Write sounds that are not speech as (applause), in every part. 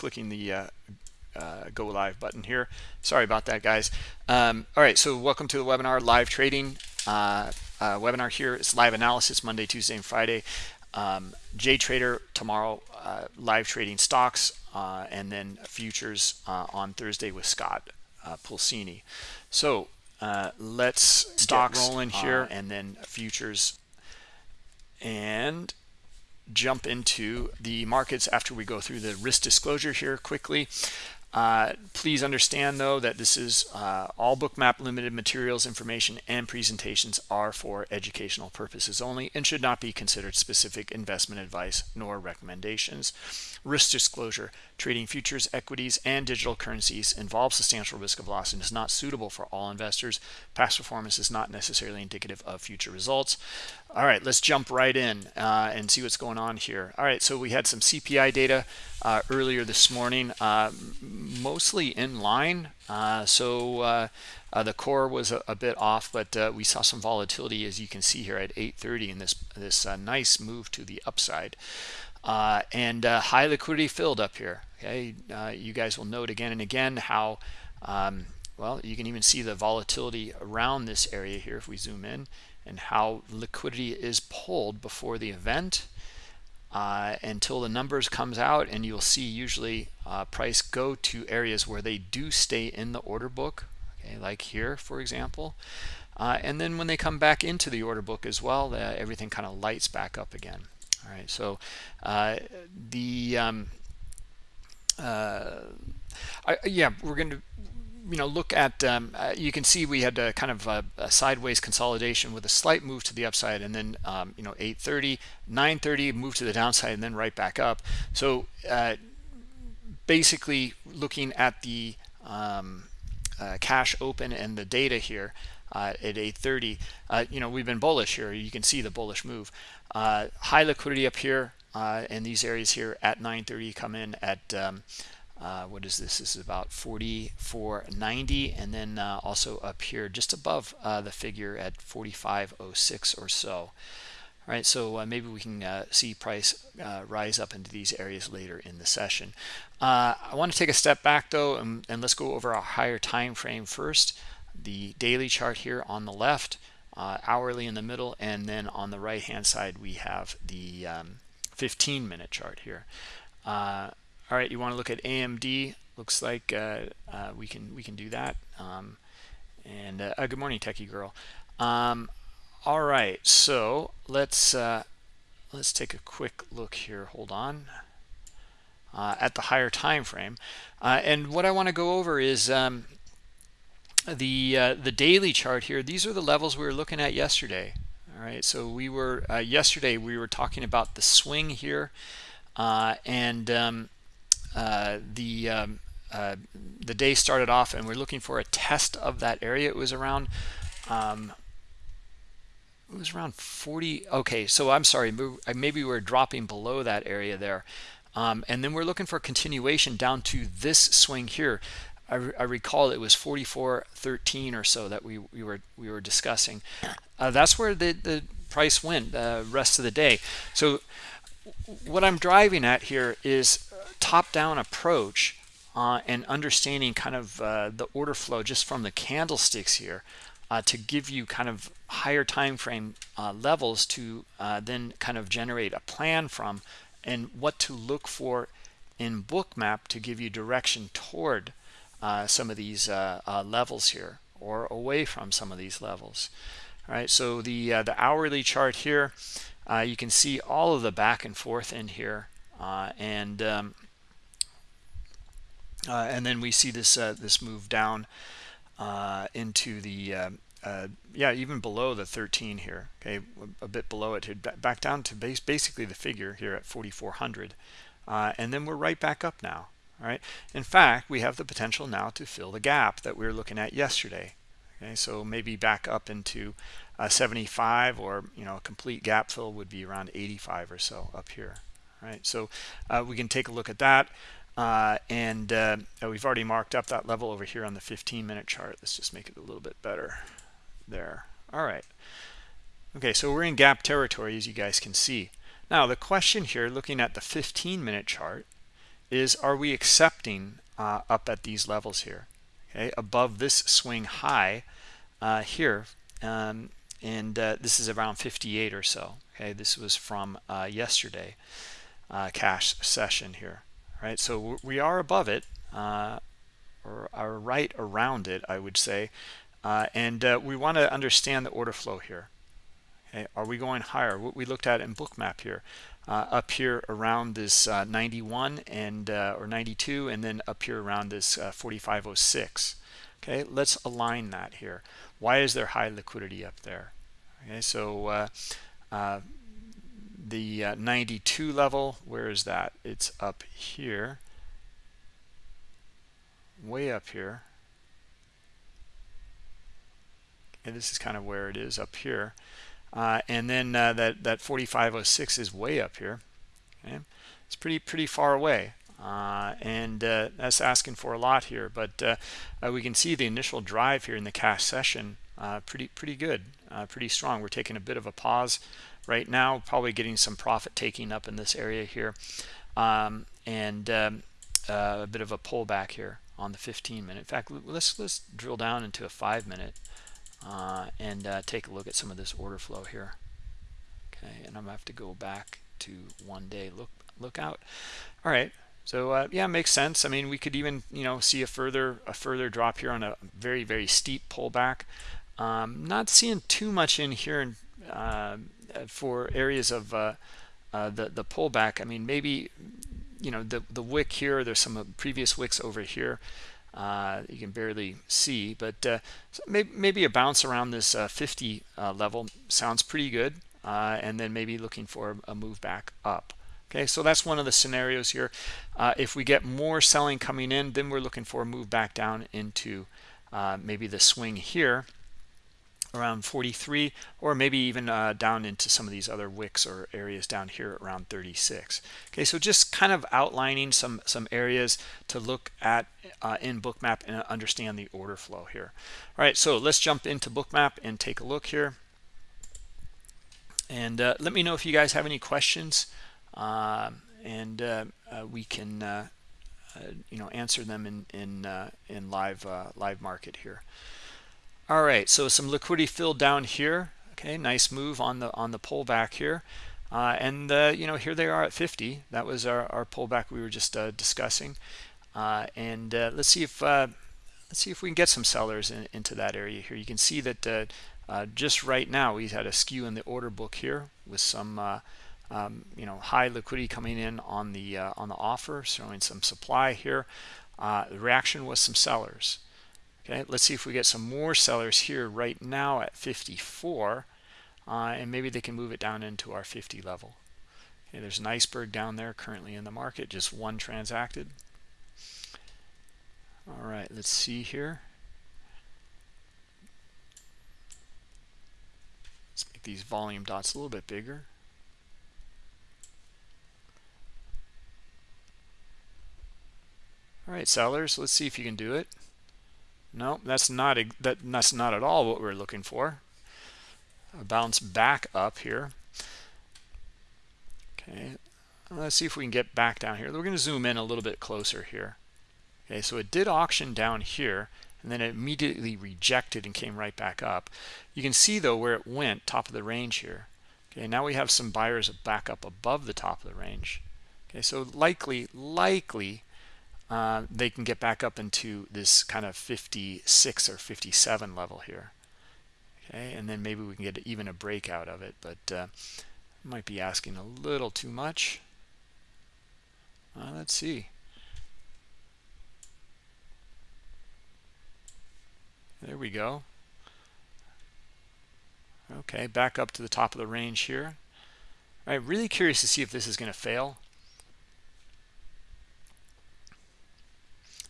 clicking the uh, uh, go live button here. Sorry about that, guys. Um, all right, so welcome to the webinar, live trading uh, uh, webinar here. It's live analysis Monday, Tuesday, and Friday. Um, JTrader tomorrow, uh, live trading stocks, uh, and then futures uh, on Thursday with Scott Pulcini. So let's stocks rolling here, and then futures and jump into the markets after we go through the risk disclosure here quickly. Uh, please understand, though, that this is uh, all bookmap limited materials, information, and presentations are for educational purposes only and should not be considered specific investment advice nor recommendations. Risk disclosure, trading futures, equities, and digital currencies involves substantial risk of loss and is not suitable for all investors. Past performance is not necessarily indicative of future results. All right, let's jump right in uh, and see what's going on here. All right, so we had some CPI data uh, earlier this morning, uh, mostly in line. Uh, so uh, uh, the core was a, a bit off, but we saw some volatility, as you can see here at 8:30, in this this nice move to the upside uh, and uh, high liquidity filled up here. Okay, uh, you guys will note again and again how um, well you can even see the volatility around this area here if we zoom in and how liquidity is pulled before the event uh, until the numbers comes out and you'll see usually uh, price go to areas where they do stay in the order book okay like here for example uh, and then when they come back into the order book as well everything kind of lights back up again all right so uh, the um, uh, I, yeah we're going to you know look at um, uh, you can see we had a kind of a, a, sideways consolidation with a slight move to the upside and then um, you know 830 930 move to the downside and then right back up. So uh, basically looking at the um, uh, cash open and the data here uh, at 830 uh, you know we've been bullish here. You can see the bullish move uh, high liquidity up here uh, in these areas here at 930 come in at um, uh, what is this? This is about 44.90 and then uh, also up here just above uh, the figure at 45.06 or so. All right so uh, maybe we can see price rise up into these areas later in the session. I want to take a step back though and, and let's go over a higher time frame first. The daily chart here on the left uh, hourly in the middle and then on the right hand side we have the um, 15 minute chart here. Uh, all right you want to look at AMD looks like uh, uh, we can we can do that. Um, and uh, uh, good morning techie girl. Um, all right so let's let's take a quick look here. Hold on. At the higher time frame. And what I want to go over is um, the uh, the daily chart here these are the levels we were looking at yesterday. All right so we were uh, yesterday we were talking about the swing here uh, and um, uh, the um, uh, the day started off and we're looking for a test of that area. It was around um, it was around 40 okay so i'm sorry maybe we are dropping below that area there. Um, and then we're looking for continuation down to this swing here I, I recall it was 44.13 or so that we, we were we were discussing. Uh, that's where the, the price went the uh, rest of the day. So what I'm driving at here is top-down approach uh, and understanding kind of uh, the order flow just from the candlesticks here uh, to give you kind of higher time frame uh, levels to uh, then kind of generate a plan from and what to look for in bookmap to give you direction toward uh, some of these uh, uh, levels here or away from some of these levels. All right so the uh, the hourly chart here uh, you can see all of the back and forth in here and um, and then we see this this move down into the uh, yeah even below the 13 here okay a bit below it back down to base basically the figure here at 4400 uh, and then we're right back up now in fact we have the potential now to fill the gap that we were looking at yesterday okay? So maybe back up into uh, 75 or you know a complete gap fill would be around 85 or so up here right? So uh, we can take a look at that uh, and uh, we've already marked up that level over here on the 15 minute chart. Let's just make it a little bit better there. All right. Okay so we're in gap territory as you guys can see. Now the question here looking at the 15 minute chart is are we accepting uh, up at these levels here? Okay above this swing high uh, here um, and uh, this is around 58 or so. Okay this was from uh, yesterday uh, cash session here. Right so we are above it uh, or are right around it I would say and we want to understand the order flow here. Okay are we going higher? What we looked at in bookmap here uh, up here around this uh, 91 and uh, or 92 and then up here around this 4506 okay let's align that here. Why is there high liquidity up there? Okay so uh, uh, the uh, 92 level where is that? It's up here. Way up here. And this is kind of where it is up here uh, and then uh, that that 4506 is way up here okay? It's pretty pretty far away. Uh, and uh, that's asking for a lot here but uh, uh, we can see the initial drive here in the cash session pretty pretty good pretty strong. We're taking a bit of a pause right now probably getting some profit taking up in this area here um, and um, a bit of a pullback here on the 15 minute. In fact let's let's drill down into a five minute uh, and uh, take a look at some of this order flow here. Okay and I'm gonna have to go back to one day look look out. All right so uh, yeah makes sense. I mean we could even you know see a further a further drop here on a very very steep pullback. Um, not seeing too much in here uh, for areas of uh, uh, the the pullback. I mean maybe you know the the wick here there's some previous wicks over here uh, you can barely see but uh, maybe, maybe, a bounce around this uh, 50 uh, level sounds pretty good uh, and then maybe looking for a move back up. Okay so that's one of the scenarios here. Uh, if we get more selling coming in then we're looking for a move back down into maybe the swing here around 43 or maybe even uh, down into some of these other wicks or areas down here around 36 okay so just kind of outlining some some areas to look at uh, in bookmap and understand the order flow here. All right so let's jump into bookmap and take a look here. And uh, let me know if you guys have any questions um, and uh, uh, we can uh, you know answer them in in in live live market here all right so some liquidity filled down here. Okay nice move on the on the pullback here. Uh, and uh, you know here they are at 50 that was our, our pullback we were just uh, discussing. Uh, and uh, let's see if uh, let's see if we can get some sellers in, into that area here. You can see that just right now we had a skew in the order book here with some um, you know high liquidity coming in on the on the offer showing some supply here. The reaction was some sellers okay let's see if we get some more sellers here right now at 54 uh, and maybe they can move it down into our 50 level. Okay there's an iceberg down there currently in the market just one transacted. All right let's see here. Let's make these volume dots a little bit bigger. All right sellers let's see if you can do it no, that's not that, that's not at all what we're looking for. A bounce back up here. Okay, let's see if we can get back down here. We're going to zoom in a little bit closer here. Okay, so it did auction down here, and then it immediately rejected and came right back up. You can see though where it went, top of the range here. Okay, now we have some buyers back up above the top of the range. Okay, so likely, likely uh, they can get back up into this kind of 56 or 57 level here. Okay and then maybe we can get even a breakout of it but uh, might be asking a little too much. Uh, let's see. There we go. Okay back up to the top of the range here. I'm really curious to see if this is going to fail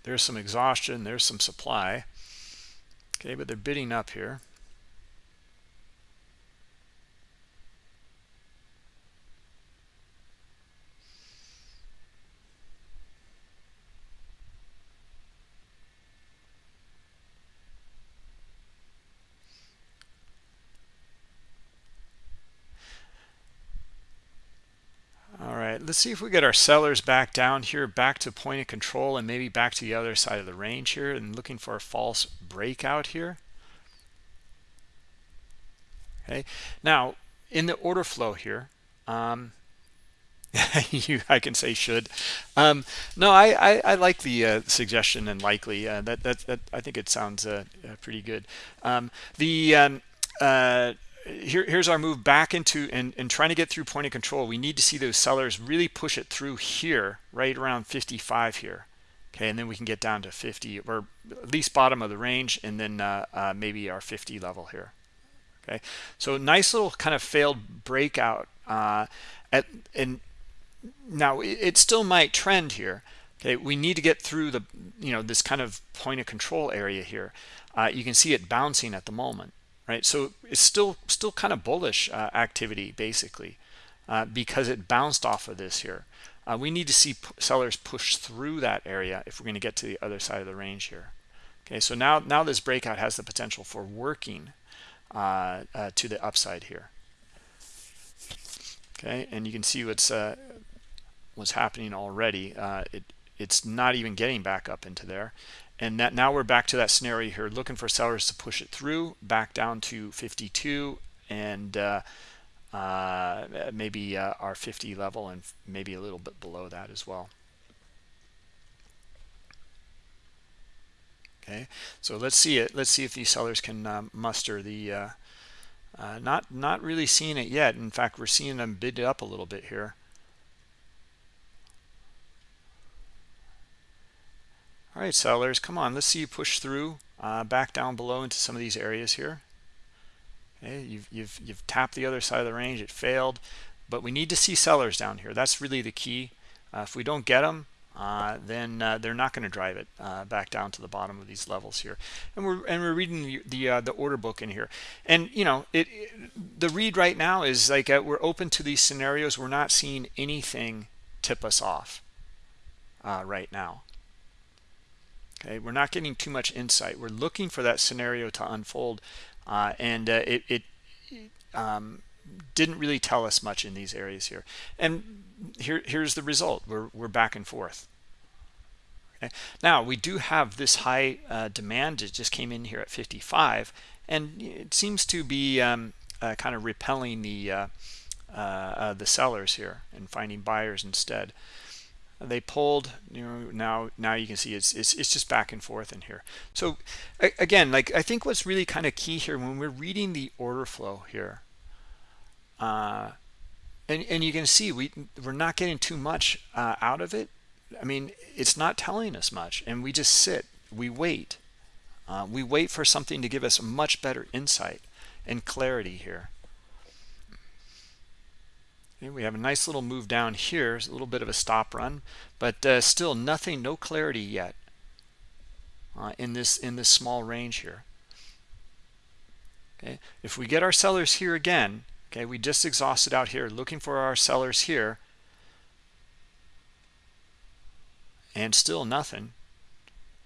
there's some exhaustion there's some supply. Okay but they're bidding up here let's see if we get our sellers back down here back to point of control and maybe back to the other side of the range here and looking for a false breakout here. Okay. Now in the order flow here um, (laughs) you I can say should. Um, no I, I, I like the uh, suggestion and likely uh, that, that that I think it sounds uh, uh pretty good. Um, the um, uh, here, here's our move back into and, and trying to get through point of control. We need to see those sellers really push it through here right around 55 here. Okay and then we can get down to 50 or at least bottom of the range and then uh, maybe our 50 level here. Okay so nice little kind of failed breakout uh, at and now it still might trend here. Okay we need to get through the you know this kind of point of control area here. Uh, you can see it bouncing at the moment right? So it's still still kind of bullish uh, activity basically uh, because it bounced off of this here. Uh, we need to see sellers push through that area if we're going to get to the other side of the range here. Okay so now now this breakout has the potential for working uh, uh, to the upside here. Okay and you can see what's what's happening already. It it's not even getting back up into there and that now we're back to that scenario here looking for sellers to push it through back down to 52 and uh, uh, maybe uh, our 50 level and maybe a little bit below that as well. Okay so let's see it let's see if these sellers can um, muster the uh, uh, not not really seeing it yet. In fact we're seeing them bid up a little bit here all right sellers come on let's see you push through uh, back down below into some of these areas here. Okay you've, you've you've tapped the other side of the range it failed but we need to see sellers down here. That's really the key. Uh, if we don't get them uh, then uh, they're not going to drive it uh, back down to the bottom of these levels here. And we're and we're reading the the, uh, the order book in here. And you know it, it the read right now is like uh, we're open to these scenarios. We're not seeing anything tip us off right now okay we're not getting too much insight. We're looking for that scenario to unfold uh, and uh, it, it um, didn't really tell us much in these areas here. And here here's the result. We're, we're back and forth. Okay now we do have this high uh, demand it just came in here at 55 and it seems to be um, uh, kind of repelling the uh, uh, the sellers here and finding buyers instead they pulled you know now now you can see it's, it's it's just back and forth in here. So again like i think what's really kind of key here when we're reading the order flow here uh and and you can see we we're not getting too much uh, out of it. I mean it's not telling us much and we just sit we wait. Uh, we wait for something to give us a much better insight and clarity here Okay, we have a nice little move down here. A little bit of a stop run, but uh, still nothing, no clarity yet uh, in this in this small range here. Okay, if we get our sellers here again, okay, we just exhausted out here, looking for our sellers here, and still nothing.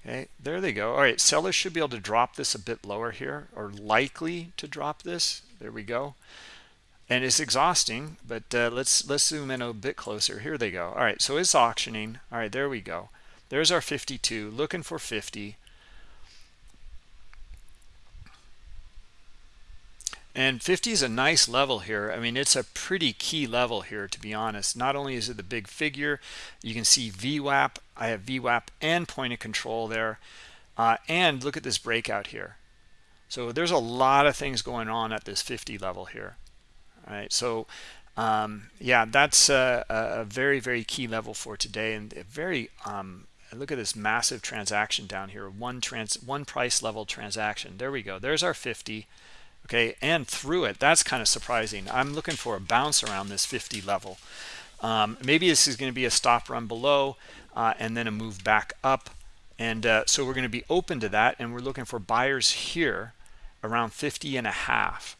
Okay, there they go. All right, sellers should be able to drop this a bit lower here, or likely to drop this. There we go and it's exhausting but uh, let's let's zoom in a bit closer. Here they go. All right so it's auctioning. All right there we go. There's our 52 looking for 50 and 50 is a nice level here. I mean it's a pretty key level here to be honest. Not only is it the big figure you can see VWAP I have VWAP and point of control there. Uh, and look at this breakout here. So there's a lot of things going on at this 50 level here right so um, yeah that's a, a, very very key level for today and very um, look at this massive transaction down here one trans one price level transaction. There we go. There's our 50 okay and through it that's kind of surprising. I'm looking for a bounce around this 50 level. Um, maybe this is going to be a stop run below uh, and then a move back up. And uh, so we're going to be open to that and we're looking for buyers here around 50 and a half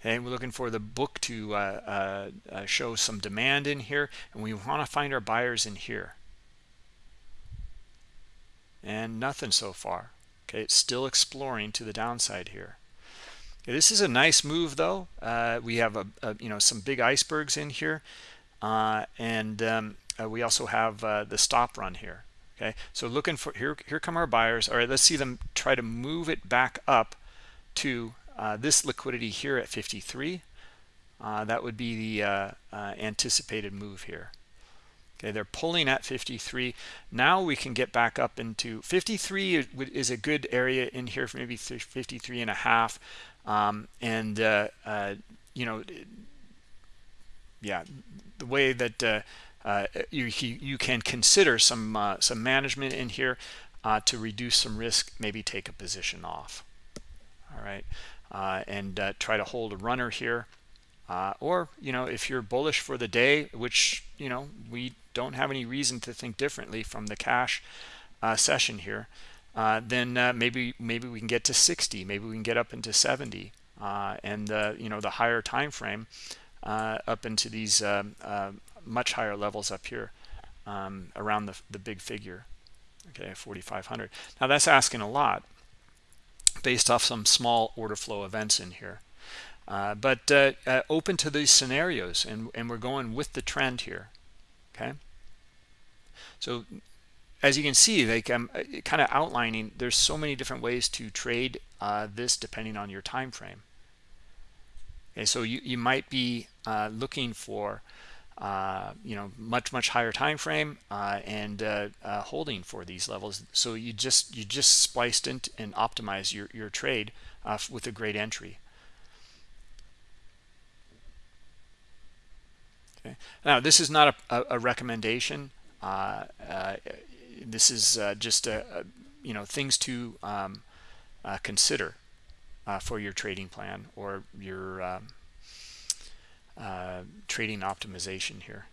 okay we're looking for the book to uh, uh, uh, show some demand in here and we want to find our buyers in here and nothing so far okay it's still exploring to the downside here Okay, this is a nice move though. Uh, we have a, a, you know some big icebergs in here, uh, and um, uh, we also have the stop run here. Okay, so looking for here. Here come our buyers. All right, let's see them try to move it back up to uh, this liquidity here at 53. Uh, that would be the anticipated move here. Okay, they're pulling at 53. Now we can get back up into 53 is a good area in here for maybe 53 and a half. Um, and, uh, uh, you know, yeah, the way that uh, uh you, you can consider some, uh, some management in here uh, to reduce some risk, maybe take a position off. All right. And try to hold a runner here. or, you know, if you're bullish for the day, which, you know, we don't have any reason to think differently from the cash uh, session here, uh, then uh, maybe maybe we can get to 60, maybe we can get up into 70, uh, and you know the higher time frame uh, up into these um, uh, much higher levels up here um, around the the big figure, okay, 4,500. Now that's asking a lot based off some small order flow events in here. Uh, but uh, uh, open to these scenarios and, and we're going with the trend here okay so as you can see like i'm uh, kind of outlining there's so many different ways to trade uh, this depending on your time frame okay so you, you might be uh, looking for uh, you know much much higher time frame uh, and uh, holding for these levels. So you just you just spliced in and optimize your your trade with a great entry. Okay. Now this is not a, a, recommendation. Uh, uh, this is uh, just a, a, you know things to um, consider for your trading plan or your um, Uh, trading optimization here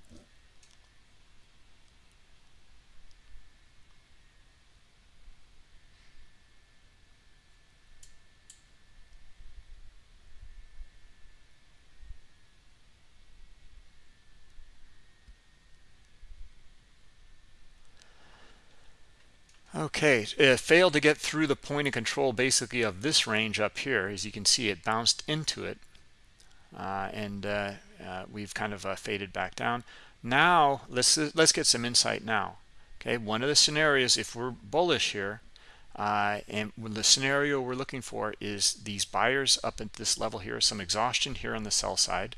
Okay, it uh, failed to get through the point of control basically of this range up here. As you can see, it bounced into it. Uh, and uh, uh, we've kind of faded back down. Now, let's, let's get some insight now. Okay, one of the scenarios, if we're bullish here, uh, and the scenario we're looking for is these buyers up at this level here, some exhaustion here on the sell side,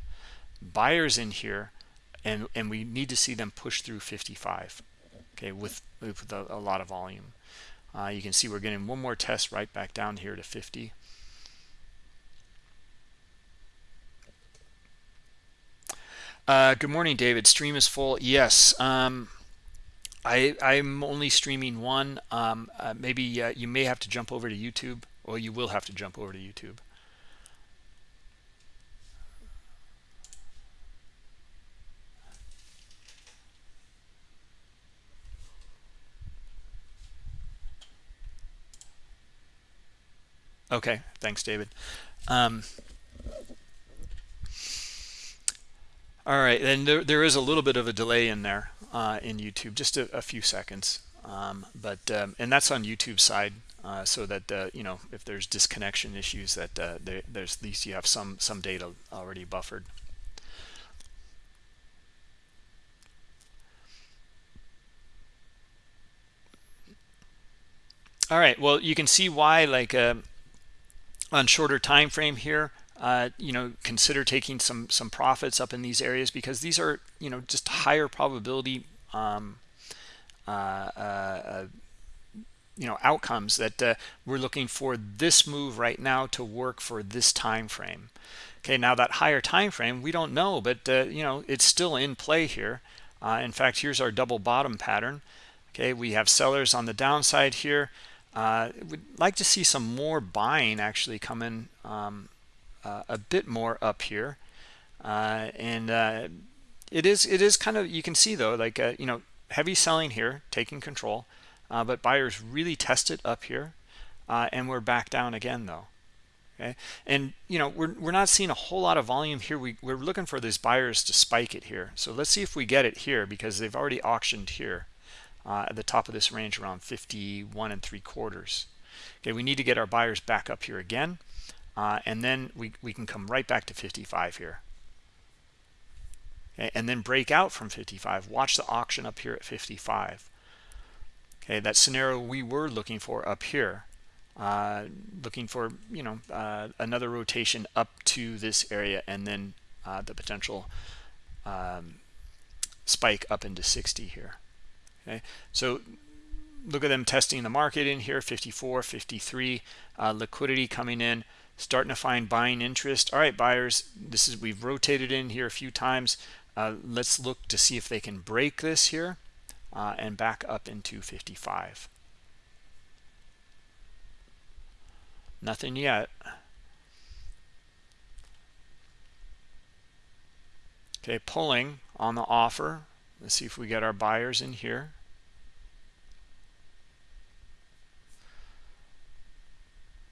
buyers in here, and, and we need to see them push through 55 okay with with a, a lot of volume uh, you can see we're getting one more test right back down here to 50 uh, good morning David. Stream is full. Yes um, I I'm only streaming one. Um, uh, maybe uh, you may have to jump over to YouTube. Or you will have to jump over to YouTube. Okay, thanks, David. Um, all right, and there, there is a little bit of a delay in there uh, in YouTube, just a, a few seconds. Um, but um, and that's on YouTube side, uh, so that uh, you know if there's disconnection issues, that uh, there, there's at least you have some some data already buffered. All right, well, you can see why like uh, on shorter time frame here uh, you know consider taking some some profits up in these areas because these are you know just higher probability um, uh, uh, uh you know outcomes that uh, we're looking for this move right now to work for this time frame. Okay now that higher time frame we don't know but you know it's still in play here. In fact here's our double bottom pattern. Okay we have sellers on the downside here. Would like to see some more buying actually come in um, a bit more up here. Uh, and uh, it is it is kind of, you can see though, like, uh, you know, heavy selling here, taking control, uh, but buyers really tested up here. and we're back down again though. Okay. And, you know, we're, we're not seeing a whole lot of volume here. We, we're looking for these buyers to spike it here. So let's see if we get it here because they've already auctioned here uh, at the top of this range around 51 and three quarters. Okay, we need to get our buyers back up here again. Uh, and then we, we can come right back to 55 here. Okay, and then break out from 55 watch the auction up here at 55 okay that scenario we were looking for up here uh, looking for you know uh, another rotation up to this area and then uh, the potential um, spike up into 60 here. Okay so look at them testing the market in here 54 53 uh, liquidity coming in starting to find buying interest. All right buyers this is we've rotated in here a few times. Uh, let's look to see if they can break this here uh, and back up into 55 nothing yet. Okay pulling on the offer. Let's see if we get our buyers in here.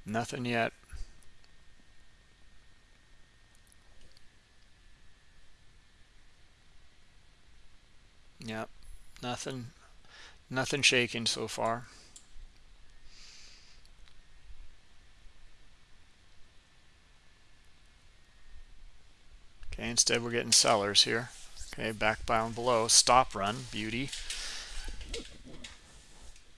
Nothing yet Yep, nothing, nothing shaking so far. Okay, instead we're getting sellers here. Okay, back bound below, stop run, beauty.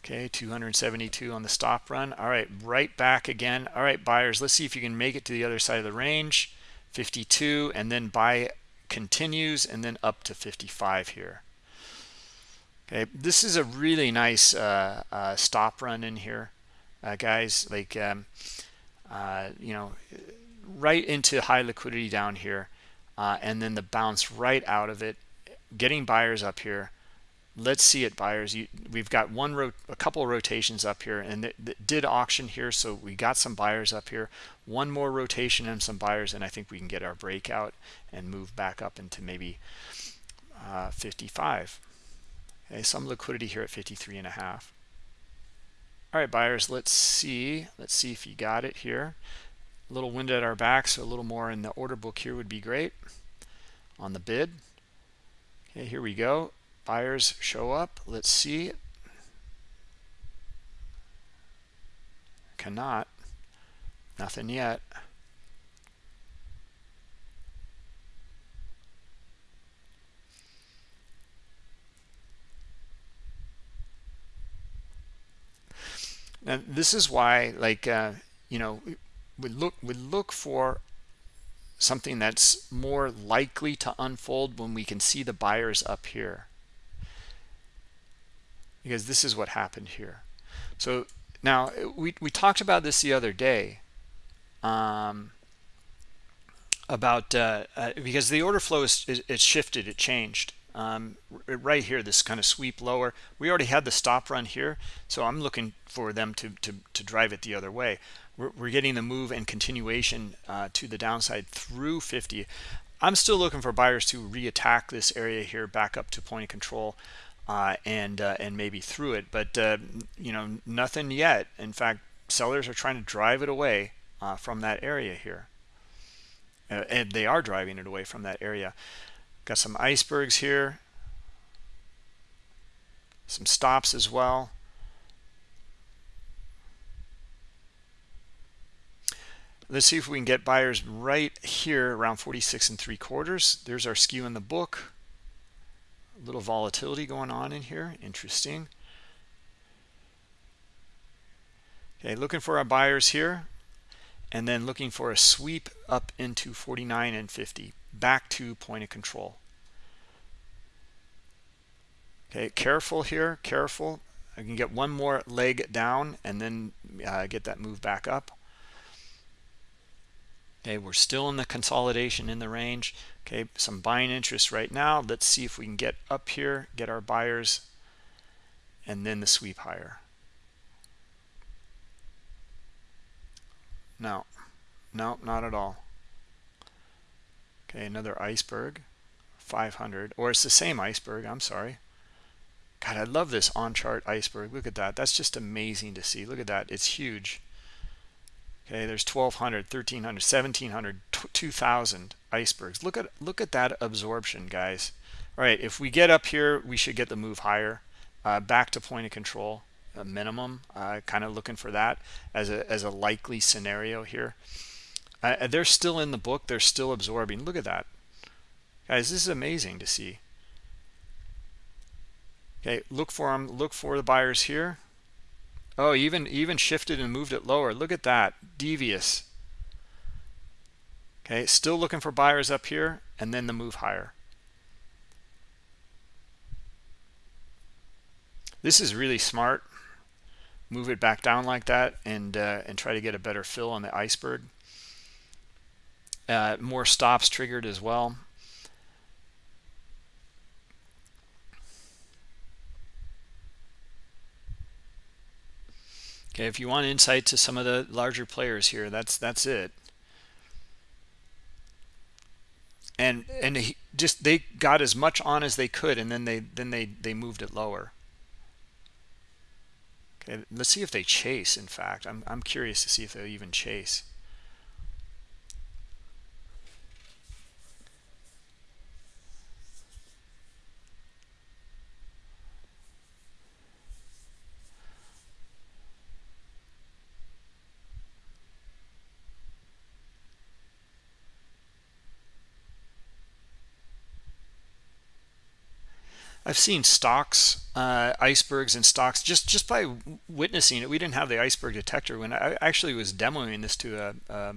Okay, 272 on the stop run. All right, right back again. All right, buyers, let's see if you can make it to the other side of the range. 52, and then buy continues, and then up to 55 here. Okay, this is a really nice uh, uh, stop run in here, uh, guys. Like, um, uh, you know, right into high liquidity down here, uh, and then the bounce right out of it, getting buyers up here. Let's see it, buyers. You, we've got one, a couple rotations up here, and it, did auction here, so we got some buyers up here. One more rotation and some buyers, and I think we can get our breakout and move back up into maybe uh, 55 Okay, some liquidity here at 53 and a half. All right, buyers, let's see. Let's see if you got it here. A little wind at our back, so a little more in the order book here would be great on the bid. Okay, here we go. Buyers show up. Let's see. Cannot. Nothing yet. Now, this is why, like, uh, you know, we look we look for something that's more likely to unfold when we can see the buyers up here, because this is what happened here. So now we we talked about this the other day. Um, about uh, uh, because the order flow is, is, is shifted, it changed um, right here this kind of sweep lower. We already had the stop run here so i'm looking for them to to, to drive it the other way. We're, we're getting the move and continuation uh, to the downside through 50 i'm still looking for buyers to re-attack this area here back up to point of control uh, and uh, and maybe through it but uh, you know nothing yet. In fact sellers are trying to drive it away uh, from that area here. Uh, and they are driving it away from that area Got some icebergs here. Some stops as well. Let's see if we can get buyers right here around 46 and three quarters. There's our skew in the book. A little volatility going on in here. Interesting. Okay, looking for our buyers here and then looking for a sweep up into 49 and 50 back to point of control. Okay, careful here, careful. I can get one more leg down and then uh, get that move back up. Okay, we're still in the consolidation in the range. Okay, some buying interest right now. Let's see if we can get up here, get our buyers, and then the sweep higher. No, no, not at all. Okay, another iceberg, 500, or it's the same iceberg, I'm sorry. God, I love this on-chart iceberg. Look at that. That's just amazing to see. Look at that. It's huge. Okay, there's 1,200, 1,300, 1,700, 2,000 icebergs. Look at look at that absorption, guys. All right, if we get up here, we should get the move higher, uh, back to point of control, a minimum. Uh, kind of looking for that as a as a likely scenario here. They're still in the book. They're still absorbing. Look at that. Guys, this is amazing to see. Okay, look for them. Look for the buyers here. Oh, even even shifted and moved it lower. Look at that. Devious. Okay, still looking for buyers up here and then the move higher. This is really smart. Move it back down like that and uh, and try to get a better fill on the iceberg. Uh, more stops triggered as well. Okay, if you want insight to some of the larger players here, that's that's it. And and he just they got as much on as they could, and then they then they they moved it lower. Okay, let's see if they chase. In fact, I'm I'm curious to see if they'll even chase. I've seen stocks, uh, icebergs and stocks just, just by witnessing it. We didn't have the iceberg detector when I actually was demoing this to a, a,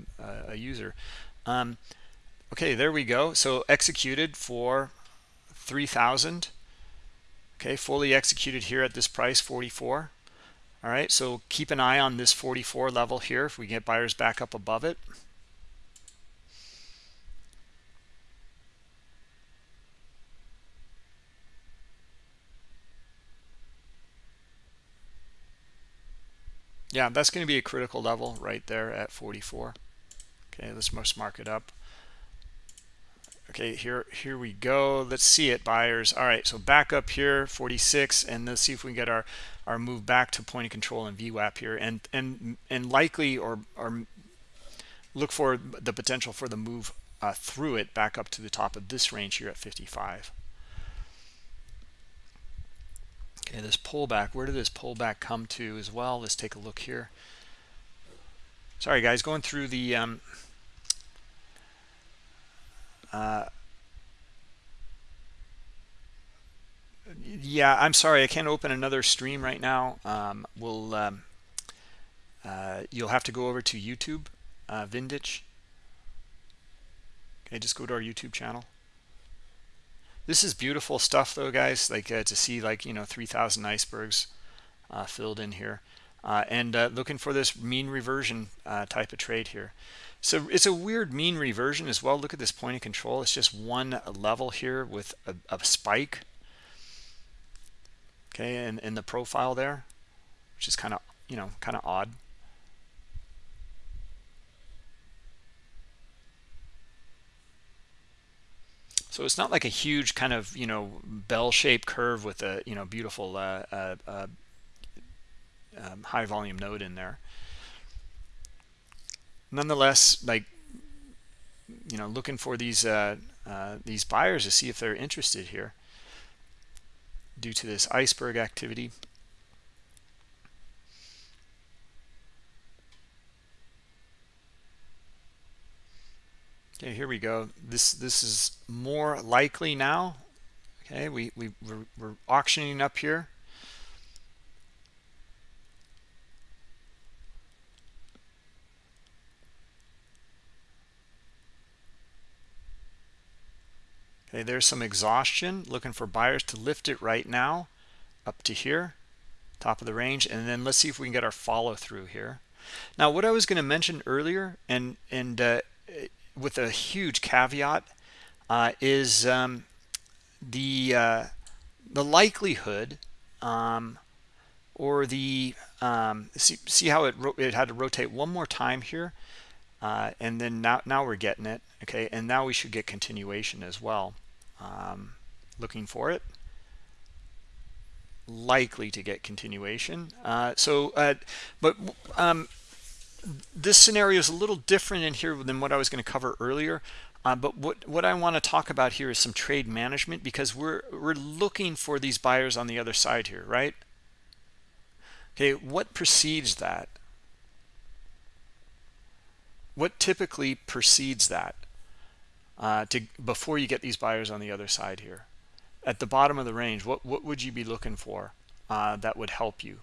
a user. Um, okay, there we go. So executed for 3,000. Okay, fully executed here at this price, 44. All right, so keep an eye on this 44 level here if we get buyers back up above it. Yeah that's going to be a critical level right there at 44 okay let's most mark it up. Okay here here we go. Let's see it buyers. All right so back up here 46 and let's see if we can get our our move back to point of control and VWAP here and and and likely or or look for the potential for the move uh, through it back up to the top of this range here at 55 Okay, this pullback, where did this pullback come to as well? Let's take a look here. Sorry, guys, going through the um, uh, yeah, I'm sorry, I can't open another stream right now. Um, we'll um, uh, you'll have to go over to YouTube, uh, Vindich. Okay, just go to our YouTube channel. This is beautiful stuff though, guys, like uh, to see like, you know, 3,000 icebergs uh, filled in here. Uh, and uh, looking for this mean reversion uh, type of trade here. So it's a weird mean reversion as well. Look at this point of control. It's just one level here with a, a spike. Okay, and in the profile there, which is kind of, you know, kind of odd. So it's not like a huge kind of, you know, bell-shaped curve with a, you know, beautiful uh, uh, uh, um, high volume node in there. Nonetheless, like, you know, looking for these uh, uh, these buyers to see if they're interested here due to this iceberg activity. Okay, here we go. This this is more likely now. Okay, we, we we're, we're auctioning up here. Okay, there's some exhaustion, looking for buyers to lift it right now up to here, top of the range. And then let's see if we can get our follow through here. Now, what I was going to mention earlier, and, and uh, with a huge caveat uh, is um, the uh, the likelihood um, or the um, see, see how it it had to rotate one more time here uh, and then now now we're getting it okay? And now we should get continuation as well. Um, looking for it. Likely to get continuation. Uh, so uh, but um, this scenario is a little different in here than what I was going to cover earlier. Uh, but what, what I want to talk about here is some trade management because we're, we're looking for these buyers on the other side here, right? Okay, what precedes that? what typically precedes that uh, to before you get these buyers on the other side here at the bottom of the range what what would you be looking for uh, that would help you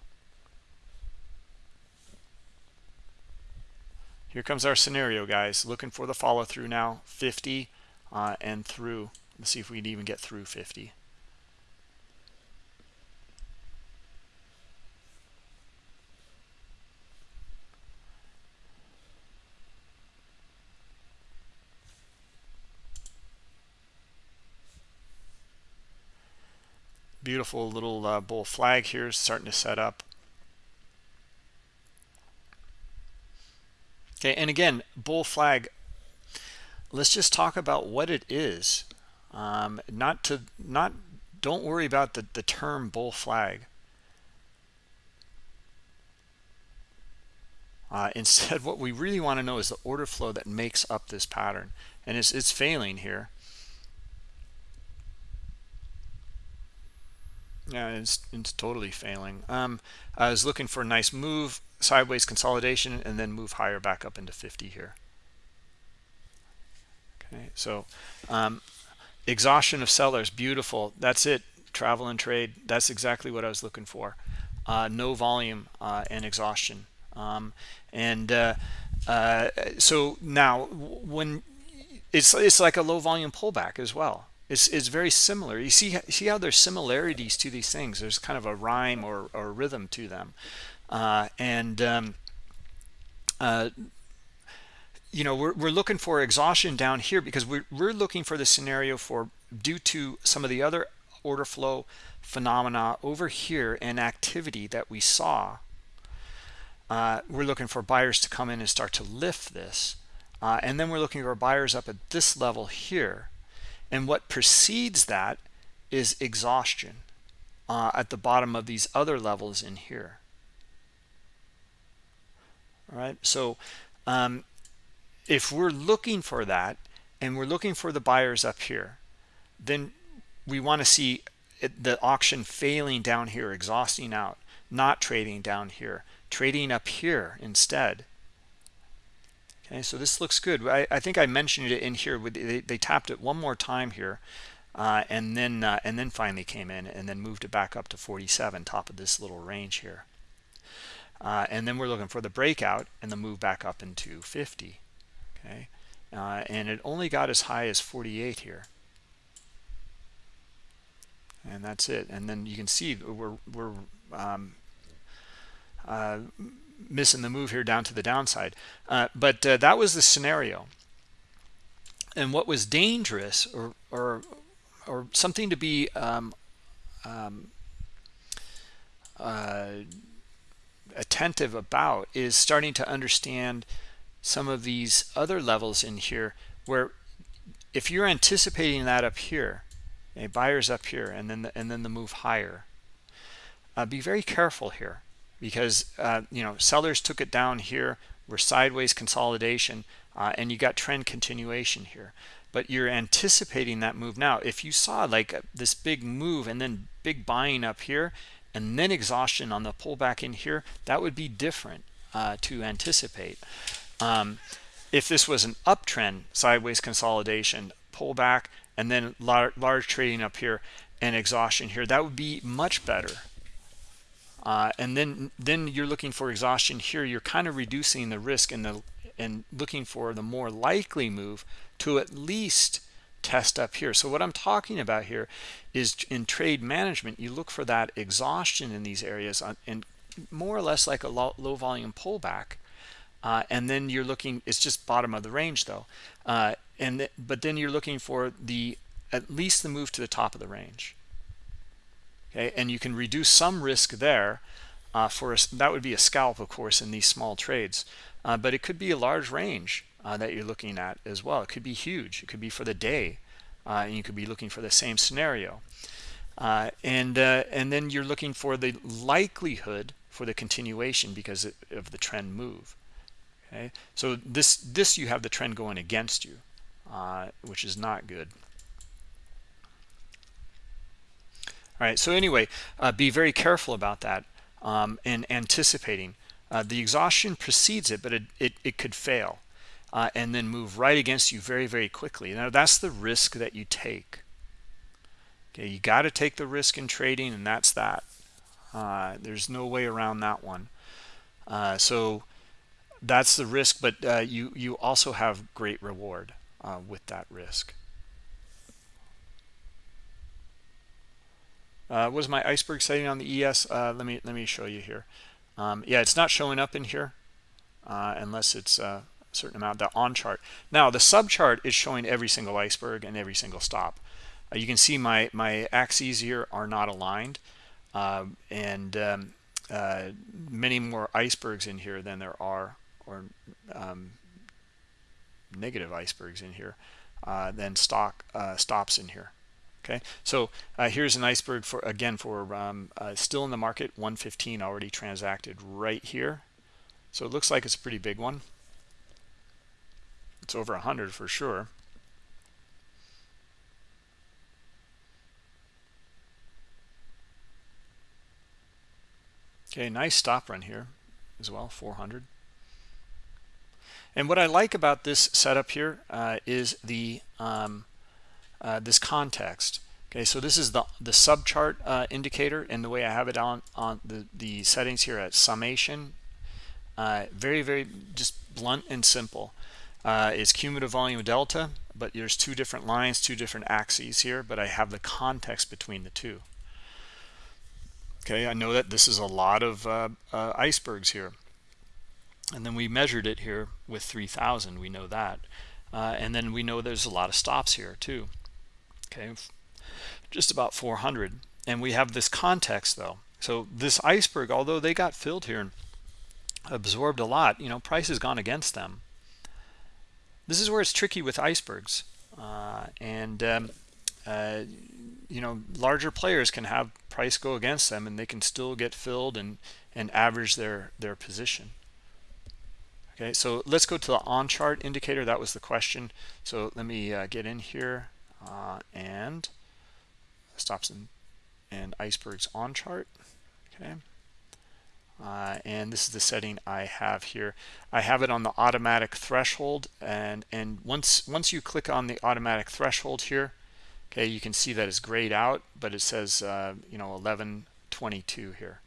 here comes our scenario guys. Looking for the follow through now. 50 uh, and through. Let's see if we can even get through 50 beautiful little uh, bull flag here starting to set up okay and again bull flag. Let's just talk about what it is. Um, not to not don't worry about the the term bull flag. Uh, (laughs) instead what we really want to know is the order flow that makes up this pattern and it's, it's failing here. Yeah, it's, it's totally failing. Um, I was looking for a nice move, sideways consolidation, and then move higher back up into 50 here. Okay, so um, exhaustion of sellers, beautiful. That's it. Travel and trade. That's exactly what I was looking for. Uh, no volume uh, and exhaustion. Um, and uh, uh so now when it's it's like a low volume pullback as well It's, is very similar. You see see how there's similarities to these things. There's kind of a rhyme or, or rhythm to them, uh, and um, uh, you know we're we're looking for exhaustion down here because we're we're looking for the scenario for due to some of the other order flow phenomena over here and activity that we saw. Uh, we're looking for buyers to come in and start to lift this, uh, and then we're looking for buyers up at this level here and what precedes that is exhaustion uh, at the bottom of these other levels in here. All right, so um, if we're looking for that and we're looking for the buyers up here, then we want to see the auction failing down here, exhausting out, not trading down here, trading up here instead. Okay so this looks good. I, I think i mentioned it in here with they, they tapped it one more time here uh, and then uh, and then finally came in and then moved it back up to 47 top of this little range here uh, and then we're looking for the breakout and the move back up into 50 okay uh, and it only got as high as 48 here and that's it and then you can see we're we're um, uh, missing the move here down to the downside. Uh, but uh, that was the scenario. And what was dangerous or, or, or something to be um, um, uh, attentive about is starting to understand some of these other levels in here where if you're anticipating that up here, a buyer's up here and then the, and then the move higher, uh, be very careful here because uh, you know sellers took it down here. We're sideways consolidation uh, and you got trend continuation here. But you're anticipating that move now. If you saw like uh, this big move and then big buying up here and then exhaustion on the pullback in here that would be different uh, to anticipate. Um, if this was an uptrend sideways consolidation pullback and then lar large trading up here and exhaustion here that would be much better. Uh, and then then you're looking for exhaustion here you're kind of reducing the risk and the and looking for the more likely move to at least test up here. So what i'm talking about here is in trade management you look for that exhaustion in these areas on, and more or less like a low, low volume pullback uh, and then you're looking it's just bottom of the range though uh, and th but then you're looking for the at least the move to the top of the range. Okay and you can reduce some risk there uh, for a, that would be a scalp of course in these small trades uh, but it could be a large range uh, that you're looking at as well. It could be huge. It could be for the day uh, and you could be looking for the same scenario. Uh, and uh, and then you're looking for the likelihood for the continuation because of the trend move okay? So this this you have the trend going against you which is not good. All right so anyway uh, be very careful about that um, and anticipating. Uh, the exhaustion precedes it but it, it, it could fail uh, and then move right against you very, very quickly. Now, that's the risk that you take. Okay, you got to take the risk in trading, and that's that. Uh, there's no way around that one. Uh, so that's the risk, but uh, you you also have great reward uh, with that risk. Uh, what is my iceberg setting on the ES? Uh, let me let me show you here. Um, yeah, it's not showing up in here uh, unless it's a certain amount. The on chart. Now the sub chart is showing every single iceberg and every single stop. Uh, you can see my my axes here are not aligned, um, and um, uh, many more icebergs in here than there are or um, negative icebergs in here uh, than stock uh, stops in here okay so uh, here's an iceberg for again for um, uh, still in the market 115 already transacted right here so it looks like it's a pretty big one it's over 100 for sure okay nice stop run here as well 400 and what I like about this setup here uh, is the um, uh, this context. Okay, so this is the the subchart uh, indicator, and the way I have it on on the the settings here at summation, uh, very very just blunt and simple. Uh, is cumulative volume delta, but there's two different lines, two different axes here, but I have the context between the two. Okay, I know that this is a lot of uh, uh, icebergs here. And then we measured it here with 3,000, we know that. Uh, and then we know there's a lot of stops here too okay just about 400 and we have this context though so this iceberg although they got filled here and absorbed a lot you know price has gone against them this is where it's tricky with icebergs. Uh, and um, uh, you know larger players can have price go against them and they can still get filled and and average their their position. Okay so let's go to the on chart indicator. That was the question. So let me uh, get in here uh, and stops and, and icebergs on chart. Okay uh, and this is the setting I have here. I have it on the automatic threshold and and once once you click on the automatic threshold here okay you can see that it's grayed out but it says uh, you know 1122 here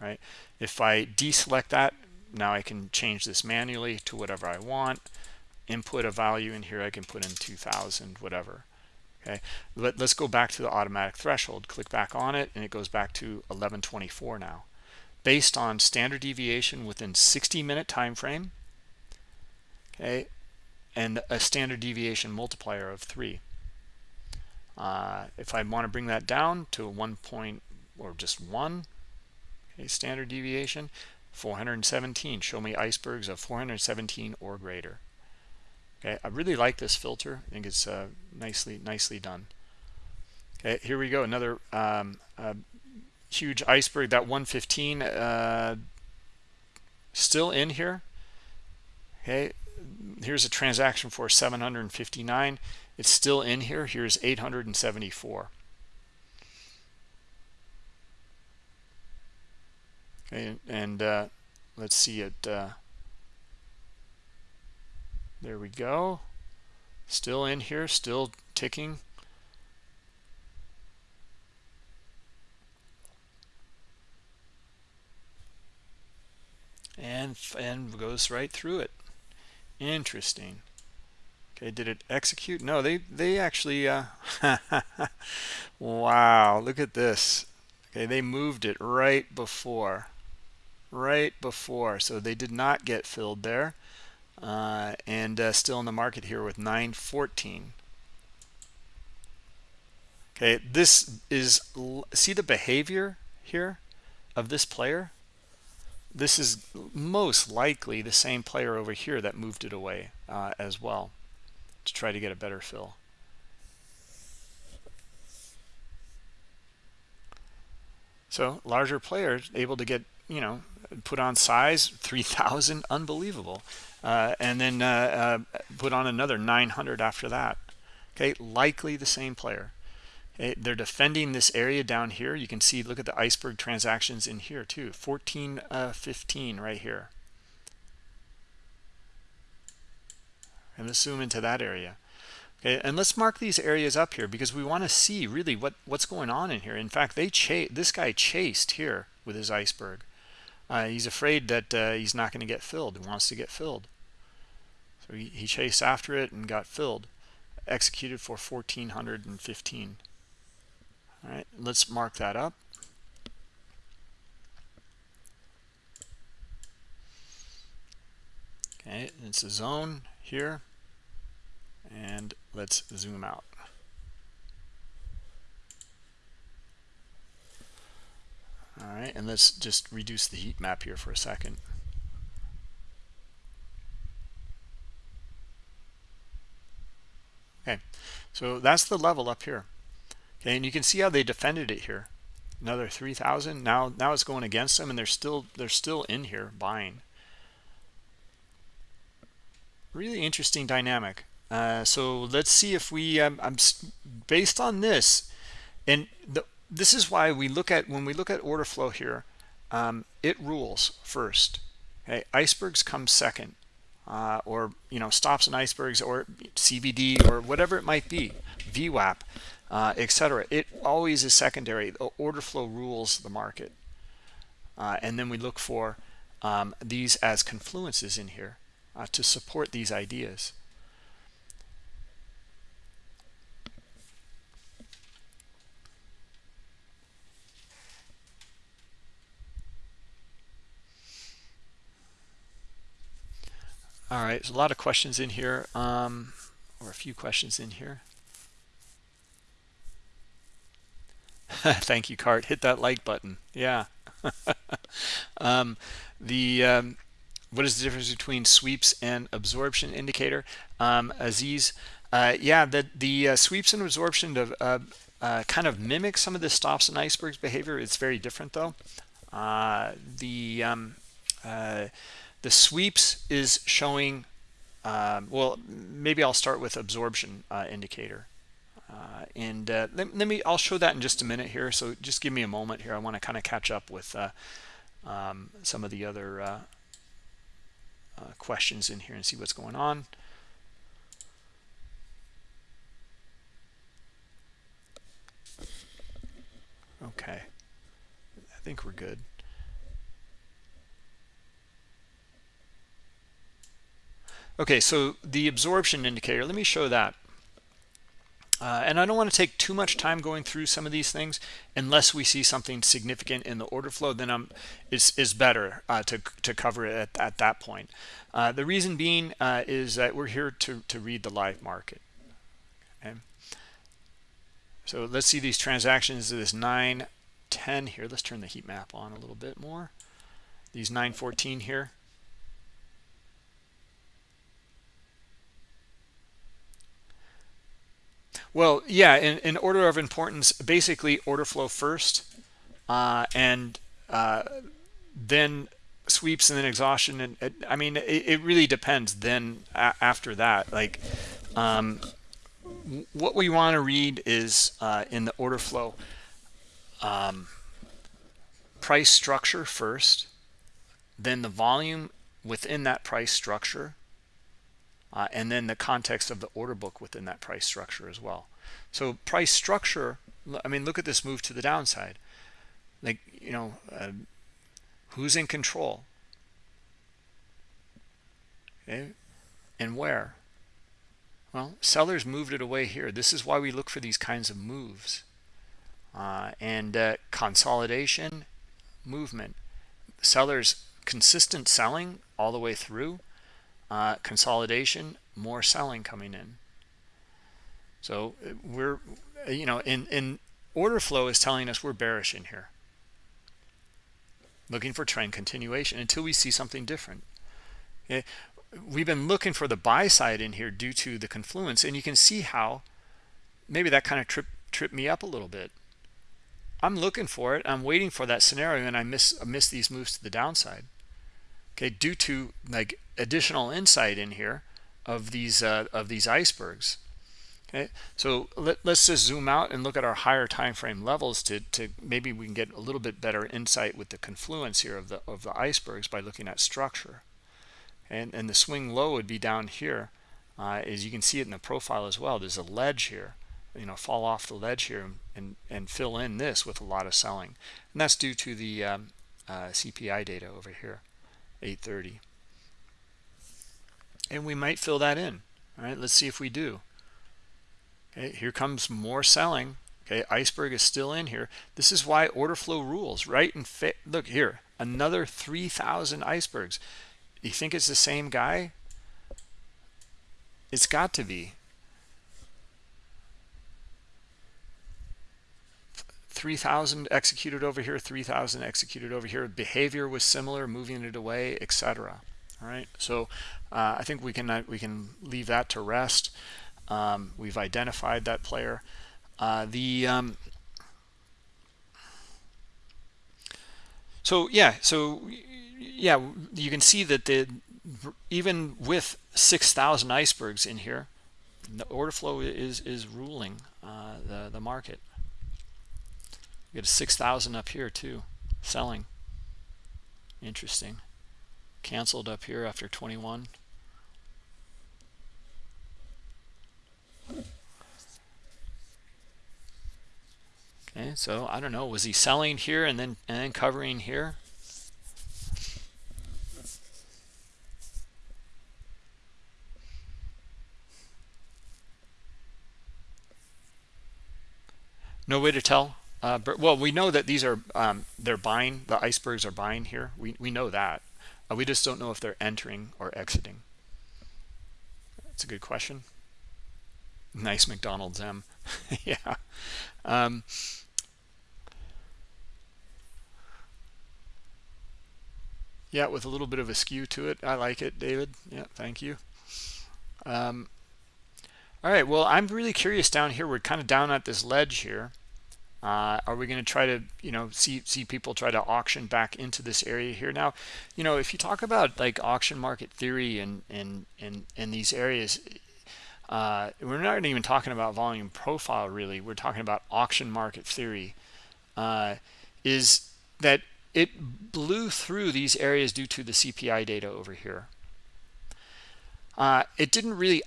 right? If I deselect that now I can change this manually to whatever I want. Input a value in here I can put in 2000 whatever okay? Let, let's go back to the automatic threshold click back on it and it goes back to 1124 now based on standard deviation within 60 minute time frame okay and a standard deviation multiplier of three. Uh, if I want to bring that down to one point or just one okay standard deviation 417 show me icebergs of 417 or greater. Okay i really like this filter. I think it's uh, nicely nicely done. Okay here we go another um, uh, huge iceberg that 115 uh, still in here? Okay here's a transaction for 759 it's still in here. Here's 874 okay and uh, let's see it uh, there we go. Still in here still ticking and and goes right through it. Interesting. Okay did it execute? No they they actually uh (laughs) wow look at this. Okay they moved it right before right before. So they did not get filled there uh, and uh, still in the market here with 914 okay this is see the behavior here of this player this is most likely the same player over here that moved it away uh, as well to try to get a better fill. So larger players able to get you know put on size 3000 unbelievable. Uh, and then uh, uh, put on another 900 after that. Okay likely the same player they're defending this area down here. You can see look at the iceberg transactions in here too. 14 uh, 15 right here. And let's zoom into that area. Okay and let's mark these areas up here because we want to see really what what's going on in here. In fact they chase this guy chased here with his iceberg. Uh, he's afraid that uh, he's not going to get filled. He wants to get filled. So he, he chased after it and got filled executed for 1415 all right let's mark that up. Okay it's a zone here and let's zoom out. All right and let's just reduce the heat map here for a second. Okay so that's the level up here and you can see how they defended it here. Another 3000 now now it's going against them and they're still they're still in here buying. Really interesting dynamic. Uh, so let's see if we um, I'm based on this and the, this is why we look at when we look at order flow here um, it rules first. Okay icebergs come second uh, or you know stops and icebergs or CVD or whatever it might be VWAP uh, etc it always is secondary. The order flow rules the market. Uh, and then we look for um, these as confluences in here uh, to support these ideas. All right, there's a lot of questions in here, um, or a few questions in here. (laughs) Thank you, Cart. Hit that like button. Yeah. (laughs) um, the um, what is the difference between sweeps and absorption indicator? Um, Aziz, uh, yeah, the the uh, sweeps and absorption of, uh, kind of mimic some of the stops and icebergs behavior. It's very different though. Uh, the um, uh, the sweeps is showing, um, well, maybe I'll start with absorption uh, indicator. Uh, and uh, let, let, me, I'll show that in just a minute here. So just give me a moment here. I want to kind of catch up with uh, um, some of the other uh, uh, questions in here and see what's going on. Okay, I think we're good. Okay, so the absorption indicator, let me show that. Uh, and I don't want to take too much time going through some of these things unless we see something significant in the order flow, then I'm, it's, better uh, to, to cover it at, at that point. Uh, the reason being uh, is that we're here to, to read the live market. Okay. So let's see these transactions, this 910 here. Let's turn the heat map on a little bit more. These 914 here. Well, yeah, in, in order of importance, basically order flow first, uh, and uh, then sweeps and then exhaustion. And it, I mean, it, it, really depends then after that. Like, um, what we want to read is uh, in the order flow, um, price structure first, then the volume within that price structure, uh, and then the context of the order book within that price structure as well. So price structure, I mean, look at this move to the downside. Like, you know, uh, who's in control? Okay, and where? Well, sellers moved it away here. This is why we look for these kinds of moves. Uh, and uh, consolidation, movement. Sellers consistent selling all the way through uh, consolidation more selling coming in. So uh, we're you know in in order flow is telling us we're bearish in here. Looking for trend continuation until we see something different. Okay we've been looking for the buy side in here due to the confluence and you can see how maybe that kind of trip tripped me up a little bit. I'm looking for it i'm waiting for that scenario and i miss I miss these moves to the downside okay due to like additional insight in here of these uh, of these icebergs. Okay so let, us just zoom out and look at our higher time frame levels to, to maybe we can get a little bit better insight with the confluence here of the of the icebergs by looking at structure. And and the swing low would be down here uh, is you can see it in the profile as well. There's a ledge here you know fall off the ledge here and and fill in this with a lot of selling. And that's due to the um, uh, CPI data over here 830 and we might fill that in all right? Let's see if we do. Okay here comes more selling. Okay iceberg is still in here. This is why order flow rules right? And look here another 3000 icebergs. You think it's the same guy? It's got to be 3000 executed over here 3000 executed over here. Behavior was similar moving it away etc all right? So uh, i think we can uh, we can leave that to rest. Um, we've identified that player. Uh, the um, so yeah so yeah you can see that the even with 6,000 icebergs in here the order flow is is ruling uh, the the market you get a 6,000 up here too selling. Interesting. Canceled up here after 21 okay so i don't know was he selling here and then and then covering here? No way to tell uh, but, well we know that these are um, they're buying the icebergs are buying here. We, we know that. Uh, we just don't know if they're entering or exiting. That's a good question. Nice mcdonald's m. (laughs) Yeah. Um, yeah with a little bit of a skew to it. I like it david. Yeah thank you. Um, all right well i'm really curious down here. We're kind of down at this ledge here uh, are we going to try to you know see see people try to auction back into this area here? Now you know if you talk about like auction market theory and and and in these areas uh, we're not even talking about volume profile really. We're talking about auction market theory. Uh, is that it blew through these areas due to the CPI data over here. Uh, it didn't really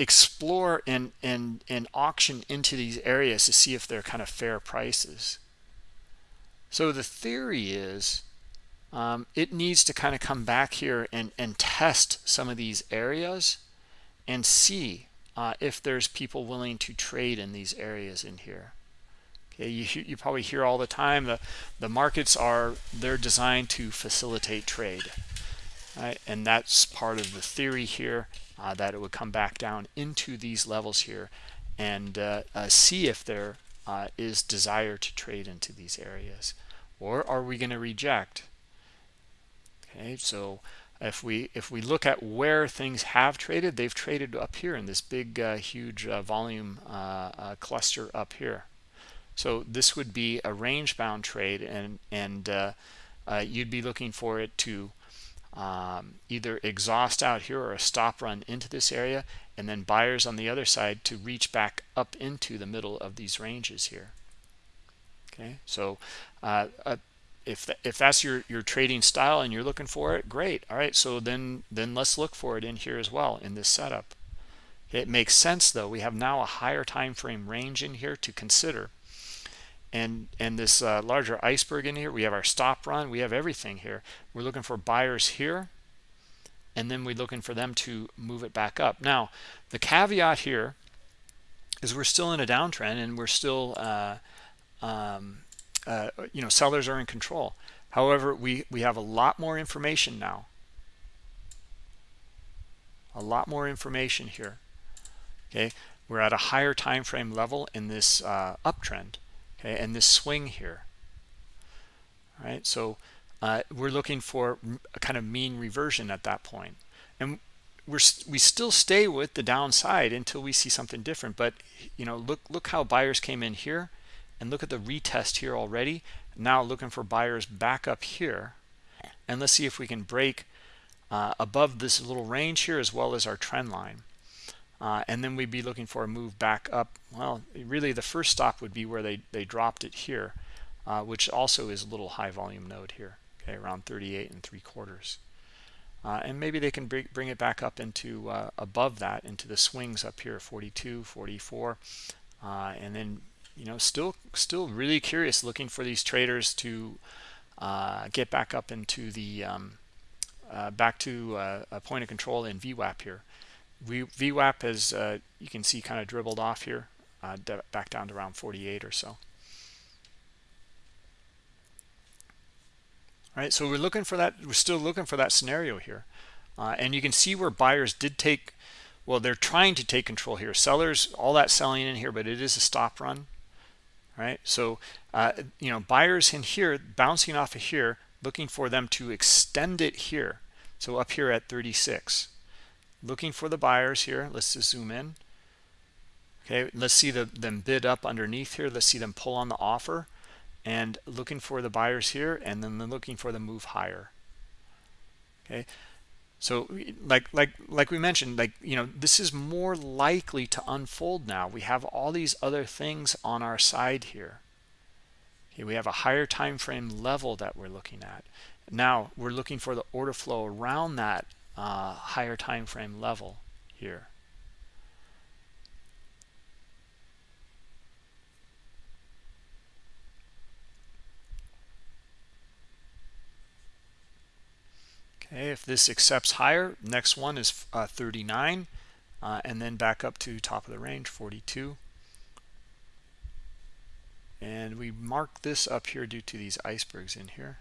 explore and, and, and auction into these areas to see if they're kind of fair prices. So the theory is um, it needs to kind of come back here and, and test some of these areas and see uh, if there's people willing to trade in these areas in here okay you, you probably hear all the time the the markets are they're designed to facilitate trade right? and that's part of the theory here uh, that it would come back down into these levels here and uh, uh, see if there uh, is desire to trade into these areas. Or are we going to reject? Okay so if we if we look at where things have traded they've traded up here in this big uh, huge uh, volume cluster up here. So this would be a range bound trade and, and you'd be looking for it to um, either exhaust out here or a stop run into this area and then buyers on the other side to reach back up into the middle of these ranges here. Okay, so uh, uh, if th if that's your your trading style and you're looking for it, great. All right, so then then let's look for it in here as well in this setup. It makes sense though. We have now a higher time frame range in here to consider and and this uh, larger iceberg in here we have our stop run we have everything here. We're looking for buyers here and then we're looking for them to move it back up. Now the caveat here is we're still in a downtrend and we're still uh, um, uh, you know sellers are in control. However we we have a lot more information now. A lot more information here. Okay? We're at a higher time frame level in this uh, uptrend okay and this swing here all right? So uh, we're looking for a kind of mean reversion at that point. And we're we still stay with the downside until we see something different but you know look look how buyers came in here and look at the retest here already. Now looking for buyers back up here. And let's see if we can break uh, above this little range here as well as our trend line uh, and then we'd be looking for a move back up. Well really the first stop would be where they they dropped it here uh, which also is a little high volume node here okay around 38 and three quarters. Uh, and maybe they can bring, bring it back up into uh, above that into the swings up here 42 44 uh, and then you know still still really curious looking for these traders to uh, get back up into the um, back to a point of control in VWAP here VWAP has you can see kind of dribbled off here back down to around 48 or so. Right so we're looking for that we're still looking for that scenario here. Uh, and you can see where buyers did take well they're trying to take control here. Sellers all that selling in here but it is a stop run. Right so uh, you know buyers in here bouncing off of here looking for them to extend it here. So up here at 36 looking for the buyers here. Let's just zoom in. Okay let's see the, them bid up underneath here. Let's see them pull on the offer and looking for the buyers here and then looking for the move higher. Okay so like like like we mentioned like you know this is more likely to unfold now. We have all these other things on our side here. Okay we have a higher time frame level that we're looking at. Now we're looking for the order flow around that uh, higher time frame level here Okay, if this accepts higher, next one is uh, 39, uh, and then back up to top of the range, 42. And we mark this up here due to these icebergs in here.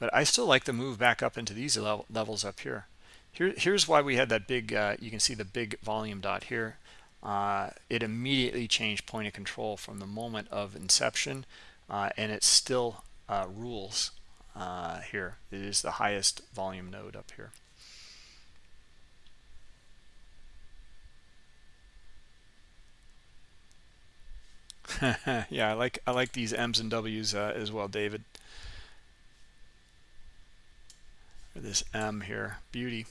But I still like the move back up into these level, levels up here. Here, here's why we had that big, uh, you can see the big volume dot here. Uh, it immediately changed point of control from the moment of inception, uh, and it still uh, rules uh, here. It is the highest volume node up here. (laughs) yeah, I like I like these M's and W's uh, as well, David. This M here, beauty.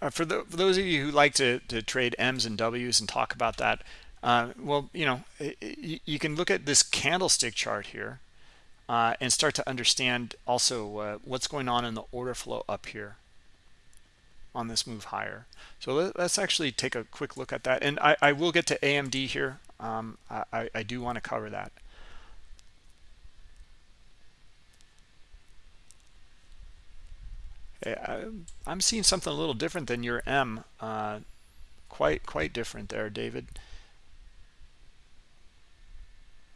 Uh, for, the, for those of you who like to, to trade M's and W's and talk about that, uh, well, you know, you can look at this candlestick chart here uh, and start to understand also uh, what's going on in the order flow up here on this move higher. So let, us actually take a quick look at that. And I, I will get to AMD here. Um, I, I do want to cover that. I'm seeing something a little different than your M. Uh, quite quite different there, David.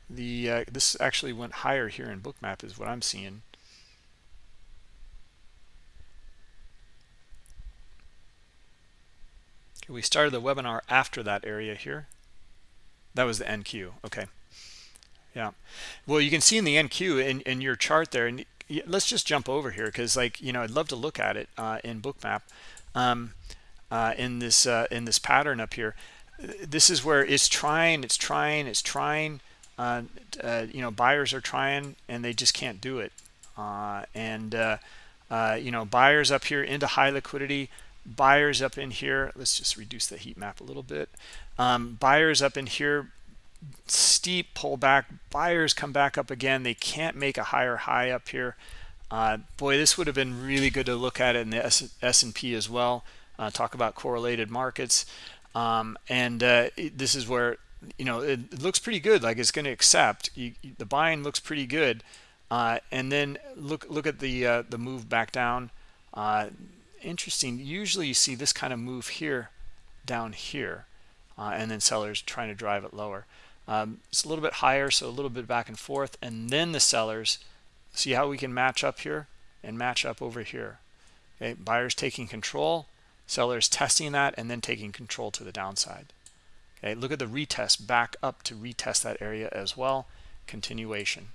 The uh, this actually went higher here in bookmap is what i'm seeing. Okay, we started the webinar after that area here. That was the nq okay. Yeah. Well you can see in the nq in, in your chart there and let's just jump over here because like you know i'd love to look at it uh, in bookmap um, uh, in this uh, in this pattern up here. This is where it's trying it's trying it's trying uh, uh, you know buyers are trying and they just can't do it. Uh, and you know buyers up here into high liquidity buyers up in here let's just reduce the heat map a little bit um, buyers up in here steep pullback buyers come back up again they can't make a higher high up here. Uh, boy this would have been really good to look at in the S&P as well uh, talk about correlated markets. Um, and uh, this is where you know it, it looks pretty good like it's going to accept. You, the buying looks pretty good uh, and then look look at the uh, the move back down. Uh, interesting usually you see this kind of move here down here and then sellers trying to drive it lower um, it's a little bit higher so a little bit back and forth and then the sellers see how we can match up here and match up over here okay buyers taking control sellers testing that and then taking control to the downside Okay, look at the retest back up to retest that area as well. Continuation.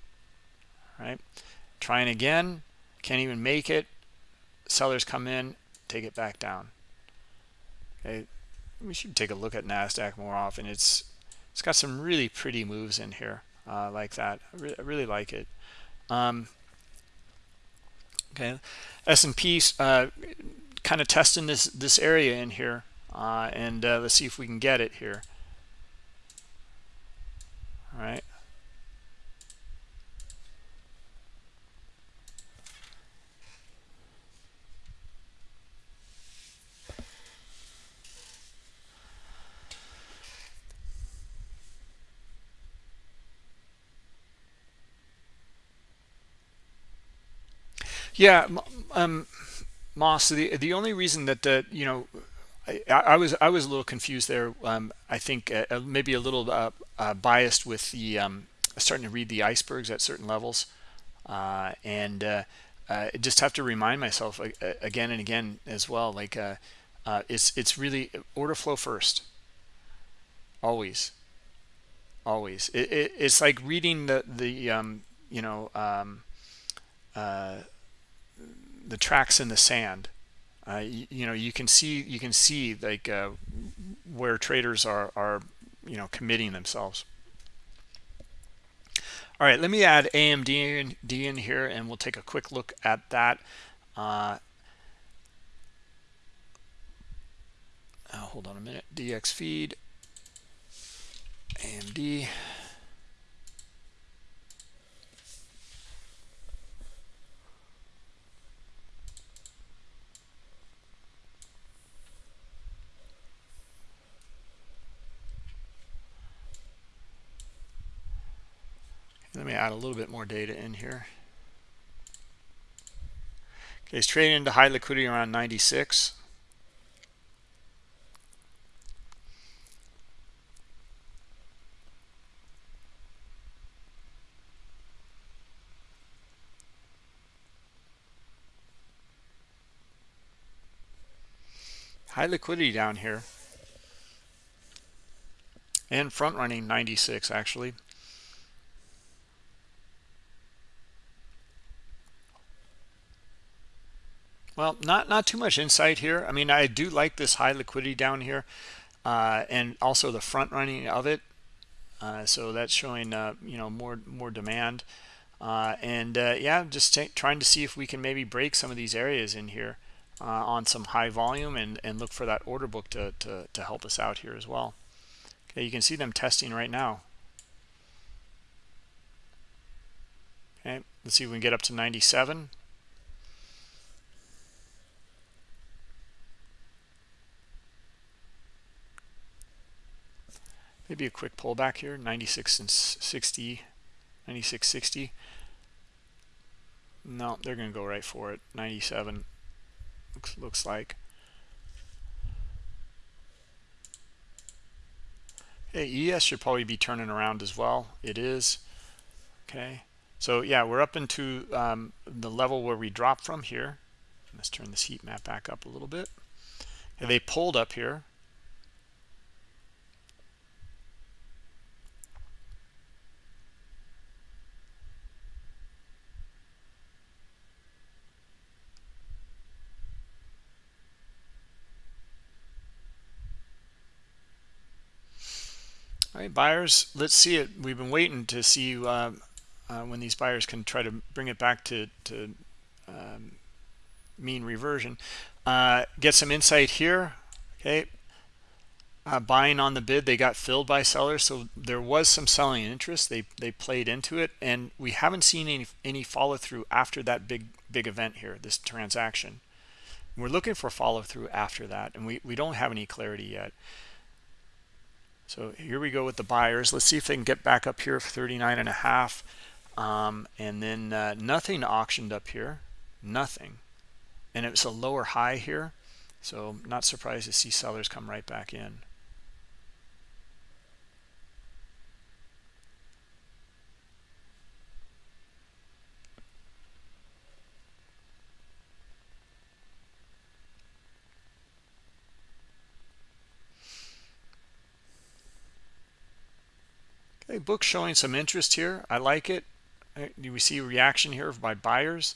All right, trying again, can't even make it. Sellers come in, take it back down. Okay, we should take a look at Nasdaq more often. It's it's got some really pretty moves in here uh, like that. I, re I, really like it. Um, okay, S&P uh, kind of testing this this area in here, uh, and uh, let's see if we can get it here. All right. Yeah, um, Moss. The the only reason that the you know I, I, was I was a little confused there. Um, I think uh, uh, maybe a little uh, uh, biased with the um, starting to read the icebergs at certain levels, uh, and uh, just have to remind myself again and again as well. Like it's it's really order flow first, always, always. It, it, it's like reading the the um, you know um, the tracks in the sand. Uh, you, you, know you can see you can see like uh, where traders are are you know committing themselves. All right let me add amd in, D in here and we'll take a quick look at that. Uh, uh hold on a minute. dxFeed. Amd Let me add a little bit more data in here. Okay, it's trading into high liquidity around 96. High liquidity down here. And front running 96 actually. Well, not not too much insight here. I mean, I do like this high liquidity down here, uh, and also the front running of it. Uh, so that's showing uh, you know more more demand, uh, and uh, yeah, just trying to see if we can maybe break some of these areas in here uh, on some high volume and and look for that order book to to to help us out here as well. Okay, you can see them testing right now. Okay, let's see if we can get up to 97. Maybe a quick pullback here 96 and 60 96 60 no they're gonna go right for it 97 looks looks like. Hey es should probably be turning around as well. It is. Okay. So yeah we're up into um, the level where we dropped from here. Let's turn this heat map back up a little bit. They pulled up here All right, buyers, let's see it. We've been waiting to see uh, uh, when these buyers can try to bring it back to, to um, mean reversion. Uh, get some insight here. Okay, uh, buying on the bid, they got filled by sellers, so there was some selling interest. They they played into it, and we haven't seen any any follow through after that big big event here, this transaction. We're looking for follow through after that, and we we don't have any clarity yet. So here we go with the buyers. Let's see if they can get back up here for 39 and a half. Um, and then uh, nothing auctioned up here, nothing. And it was a lower high here. So not surprised to see sellers come right back in. Okay, book showing some interest here. I like it. Do we see reaction here by buyers?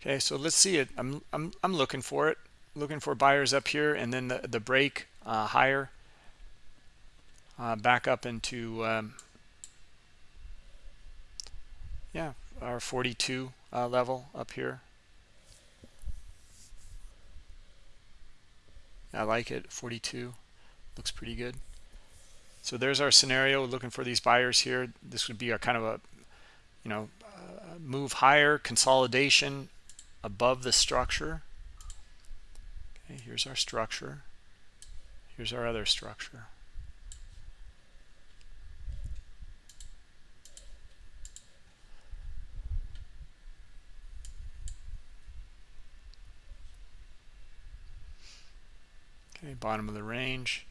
Okay, so let's see it. I'm I'm I'm looking for it. Looking for buyers up here, and then the the break uh, higher, uh, back up into um, yeah our 42 uh, level up here. I like it. 42 looks pretty good. So there's our scenario looking for these buyers here. This would be a kind of a, you know, uh, move higher, consolidation above the structure. Okay, here's our structure. Here's our other structure. Okay, bottom of the range.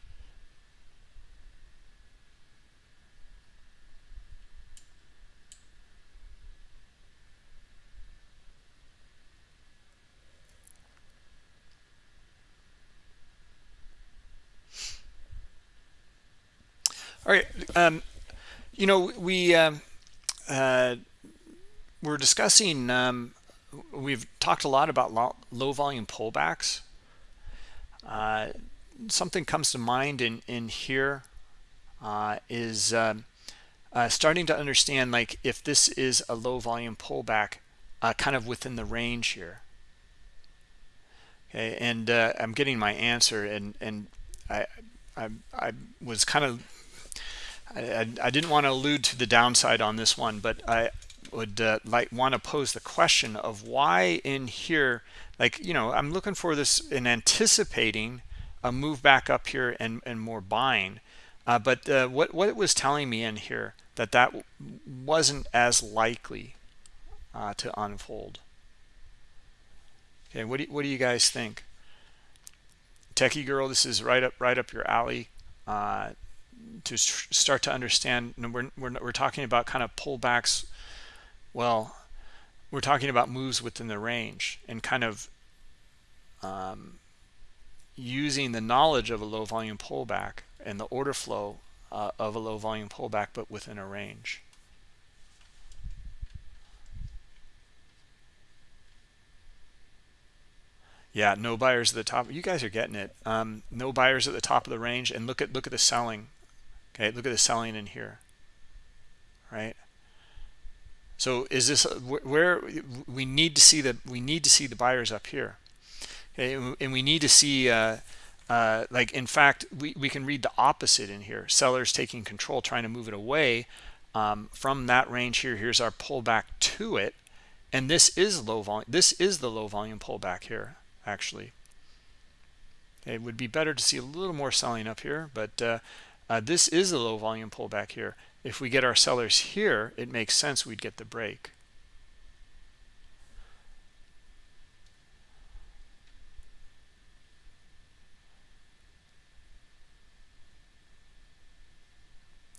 All right. Um, you know, we um, uh, we're discussing. Um, we've talked a lot about low, low volume pullbacks. Uh, something comes to mind in in here uh, is um, uh, starting to understand like if this is a low volume pullback, uh, kind of within the range here. Okay, and uh, I'm getting my answer, and and I I, I was kind of I, I, didn't want to allude to the downside on this one, but I would uh, like want to pose the question of why in here, like, you know, I'm looking for this in anticipating a move back up here and, and more buying. Uh, but uh, what, what it was telling me in here that that wasn't as likely uh, to unfold. Okay, what do, what do you guys think? Techie girl, this is right up right up your alley. Uh, to start to understand we're, we're, we're talking about kind of pullbacks well we're talking about moves within the range and kind of um, using the knowledge of a low volume pullback and the order flow uh, of a low volume pullback but within a range. Yeah no buyers at the top. You guys are getting it. Um, no buyers at the top of the range and look at look at the selling okay look at the selling in here right? So is this where we need to see the we need to see the buyers up here. Okay and we need to see uh, uh, like in fact we, we can read the opposite in here. Sellers taking control trying to move it away um, from that range here. Here's our pullback to it. And this is low volume this is the low volume pullback here actually. It would be better to see a little more selling up here but uh, uh, this is a low volume pullback here. If we get our sellers here, it makes sense we'd get the break.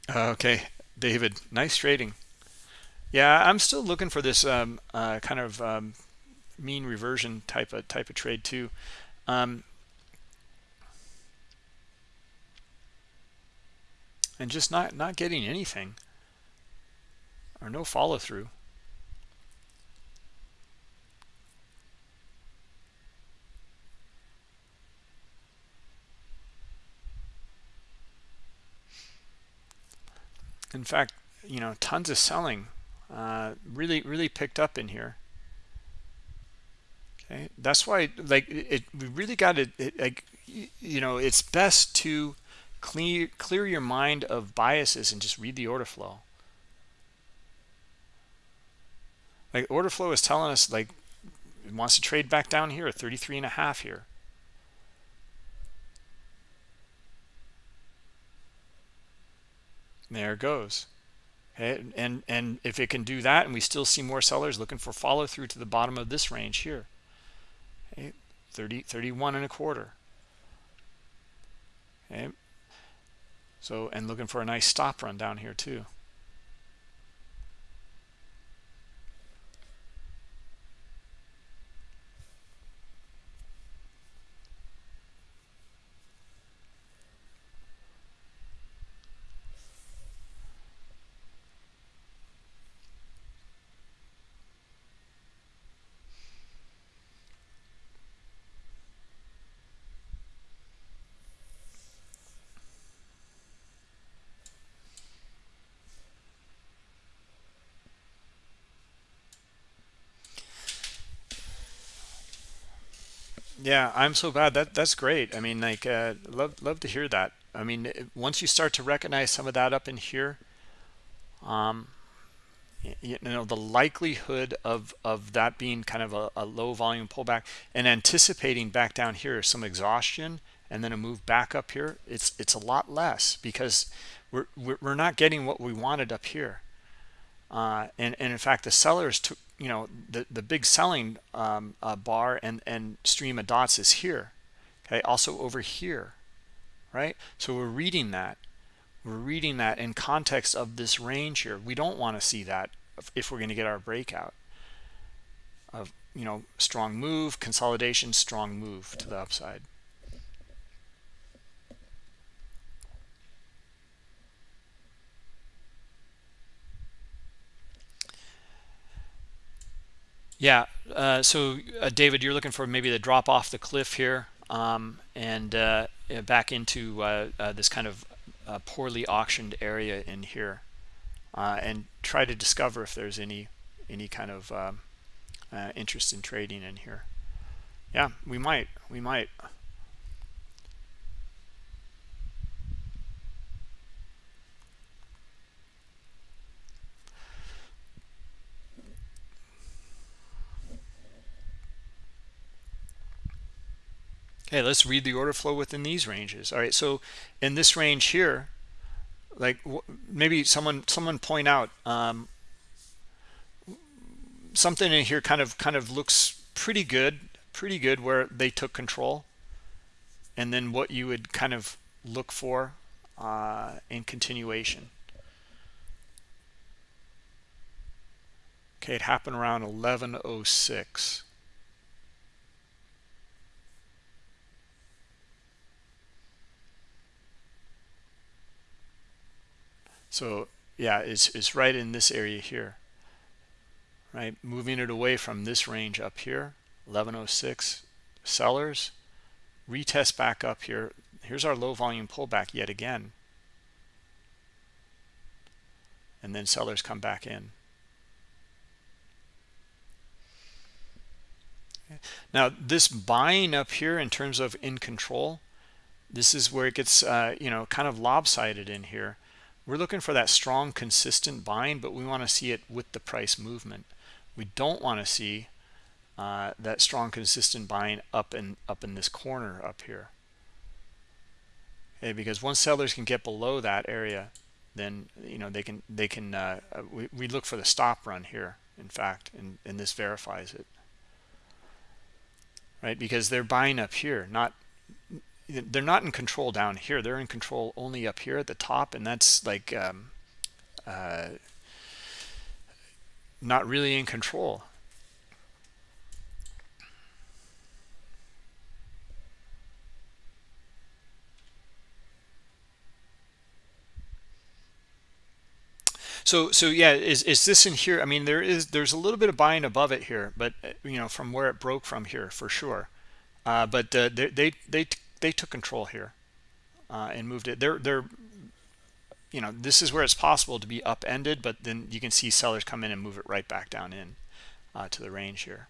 Okay, David, nice trading. Yeah, I'm still looking for this um, uh, kind of um, mean reversion type of type of trade too. Um, and just not not getting anything or no follow-through. In fact you know tons of selling uh, really really picked up in here. Okay that's why like it we really got to like you know it's best to clear clear your mind of biases and just read the order flow. Like order flow is telling us like it wants to trade back down here 33 and a half here. There it goes. Okay and and if it can do that and we still see more sellers looking for follow through to the bottom of this range here. Okay 30 31 and a quarter. Okay so, and looking for a nice stop run down here too. Yeah, I'm so bad. That that's great. I mean, like, uh, love love to hear that. I mean, once you start to recognize some of that up in here, um, you know, the likelihood of of that being kind of a, a low volume pullback and anticipating back down here some exhaustion and then a move back up here, it's it's a lot less because we're we're not getting what we wanted up here. Uh, and and in fact, the sellers took you know the the big selling um, uh, bar and and stream of dots is here okay? Also over here right? So we're reading that. We're reading that in context of this range here. We don't want to see that if we're going to get our breakout of you know strong move consolidation strong move to the upside yeah uh, so uh, david you're looking for maybe the drop off the cliff here um, and uh, back into uh, uh, this kind of uh, poorly auctioned area in here. And try to discover if there's any any kind of um, interest in trading in here. Yeah we might we might Okay, let's read the order flow within these ranges. All right, so in this range here, like maybe someone someone point out um, something in here kind of kind of looks pretty good, pretty good where they took control, and then what you would kind of look for uh, in continuation. Okay, it happened around 1106. So yeah, it's, it's right in this area here, right? Moving it away from this range up here, 1106 sellers, retest back up here. Here's our low volume pullback yet again. And then sellers come back in. Now this buying up here in terms of in control, this is where it gets, uh, you know, kind of lopsided in here we're looking for that strong consistent buying but we want to see it with the price movement. We don't want to see uh, that strong consistent buying up and up in this corner up here. Okay because once sellers can get below that area then you know they can they can uh, uh we, we look for the stop run here in fact and, and this verifies it. Right? Because they're buying up here not they're not in control down here. They're in control only up here at the top and that's like um, uh, not really in control. So so yeah is is this in here? I mean there is there's a little bit of buying above it here but uh, you know from where it broke from here for sure. Uh, but uh, they, they they they took control here uh, and moved it. They're they're you know this is where it's possible to be upended, but then you can see sellers come in and move it right back down in uh, to the range here.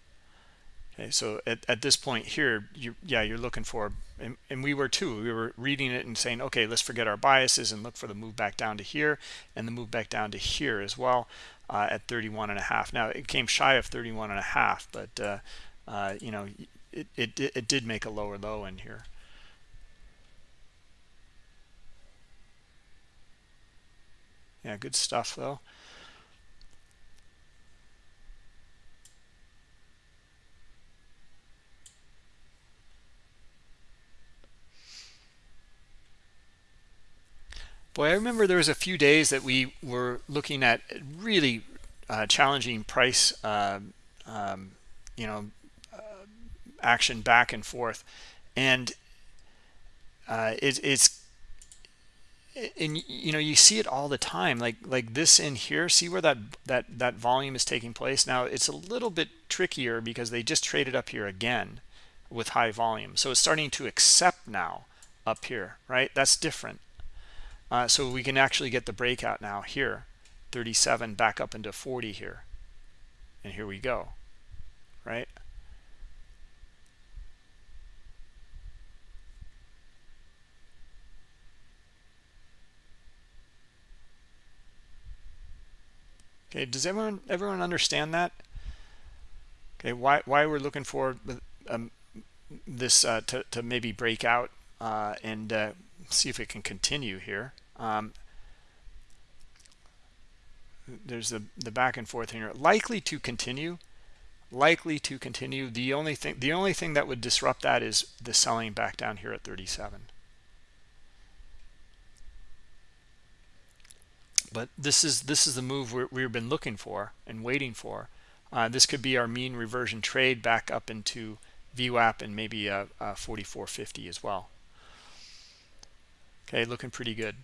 Okay, so at, at this point here, you yeah you're looking for and, and we were too. We were reading it and saying, okay, let's forget our biases and look for the move back down to here and the move back down to here as well uh, at 31 and a half. Now it came shy of 31 and a half, but uh, uh, you know it, it it did make a lower low in here. Yeah good stuff though. Boy i remember there was a few days that we were looking at really uh, challenging price uh, um, you know uh, action back and forth. And uh, it, it's and you know you see it all the time like like this in here see where that that that volume is taking place? Now it's a little bit trickier because they just traded up here again with high volume. So it's starting to accept now up here right? That's different. Uh, so we can actually get the breakout now here 37 back up into 40 here. And here we go right Okay, does everyone everyone understand that? Okay, why why we're looking for um, this uh, to to maybe break out uh, and uh, see if it can continue here. Um, there's the the back and forth here, likely to continue. likely to continue the only thing the only thing that would disrupt that is the selling back down here at 37 but this is this is the move we have been looking for and waiting for. Uh, this could be our mean reversion trade back up into VWAP and maybe a, a 4450 as well. Okay looking pretty good.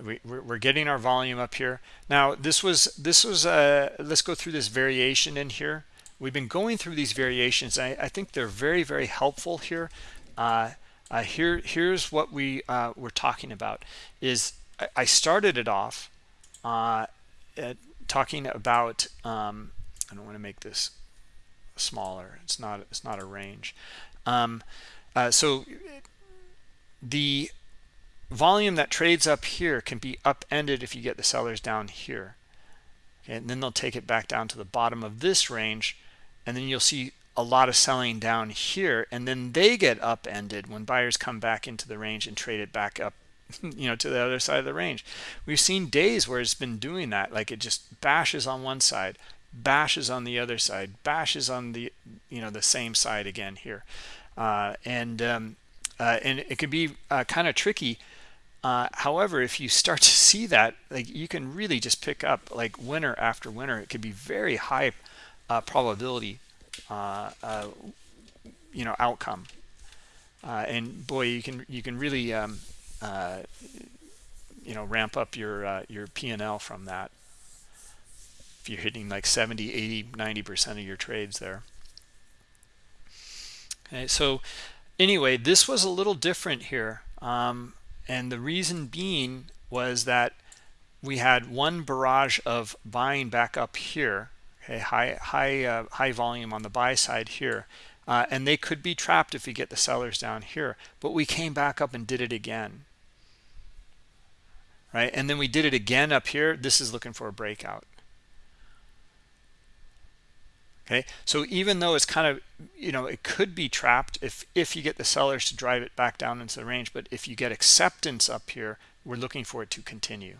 We, we're getting our volume up here. Now this was this was uh let's go through this variation in here. We've been going through these variations. I, I think they're very very helpful here. Uh, uh, here here's what we uh, were talking about is I, started it off uh, talking about um, I don't want to make this smaller it's not it's not a range. Um, uh, so the volume that trades up here can be upended if you get the sellers down here. Okay, and then they'll take it back down to the bottom of this range and then you'll see a lot of selling down here and then they get upended when buyers come back into the range and trade it back up (laughs) you know to the other side of the range we've seen days where it's been doing that like it just bashes on one side bashes on the other side bashes on the you know the same side again here uh, and um, uh, and it could be uh, kind of tricky uh, however, if you start to see that, like you can really just pick up like winner after winner. It could be very high uh, probability, uh, uh you know, outcome. Uh, and boy, you can you can really um, uh, you know ramp up your your P&L from that. If you're hitting like 70, 80, 90 percent of your trades there. Okay, so anyway, this was a little different here. Um, and the reason being was that we had one barrage of buying back up here okay high high uh, high volume on the buy side here uh, and they could be trapped if we get the sellers down here but we came back up and did it again right? And then we did it again up here. This is looking for a breakout. Okay? So even though it's kind of you know it could be trapped if if you get the sellers to drive it back down into the range but if you get acceptance up here we're looking for it to continue.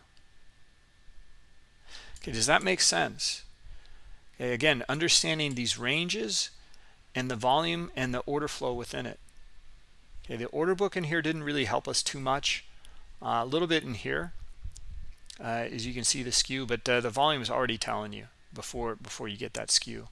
Okay does that make sense? Okay again understanding these ranges and the volume and the order flow within it. Okay the order book in here didn't really help us too much. Uh, a little bit in here uh, as you can see the skew but uh, the volume is already telling you before before you get that skew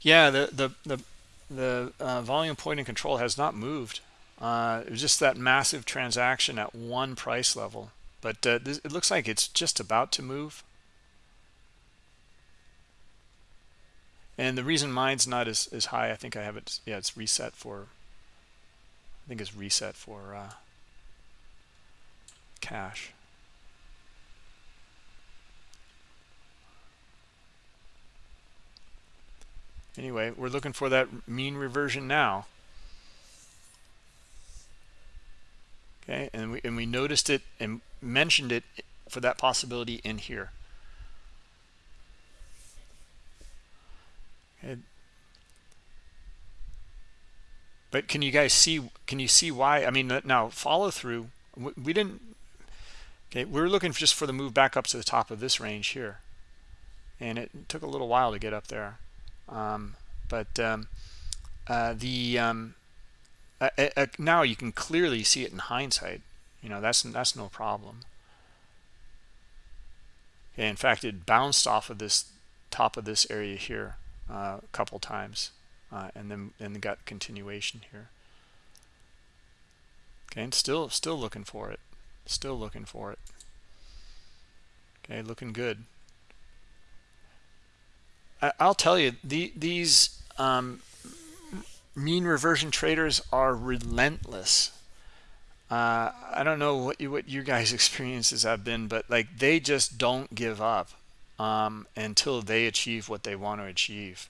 Yeah, the the the the uh, volume point and control has not moved. Uh, it was just that massive transaction at one price level, but uh, this, it looks like it's just about to move. And the reason mine's not as, as high, I think I have it, yeah, it's reset for, I think it's reset for uh, cash. anyway we're looking for that mean reversion now okay and we and we noticed it and mentioned it for that possibility in here but can you guys see can you see why i mean now follow through we, didn't okay we are looking just for the move back up to the top of this range here and it took a little while to get up there um, but um, uh, the um, uh, uh, now you can clearly see it in hindsight. You know that's that's no problem. Okay, in fact, it bounced off of this top of this area here uh, a couple times, uh, and then and got continuation here. Okay, and still still looking for it, still looking for it. Okay, looking good. I'll tell you, the, these um, mean reversion traders are relentless. Uh, I don't know what you, what you guys' (laughs) experiences have been, but like they just don't give up um, until they achieve what they want to achieve.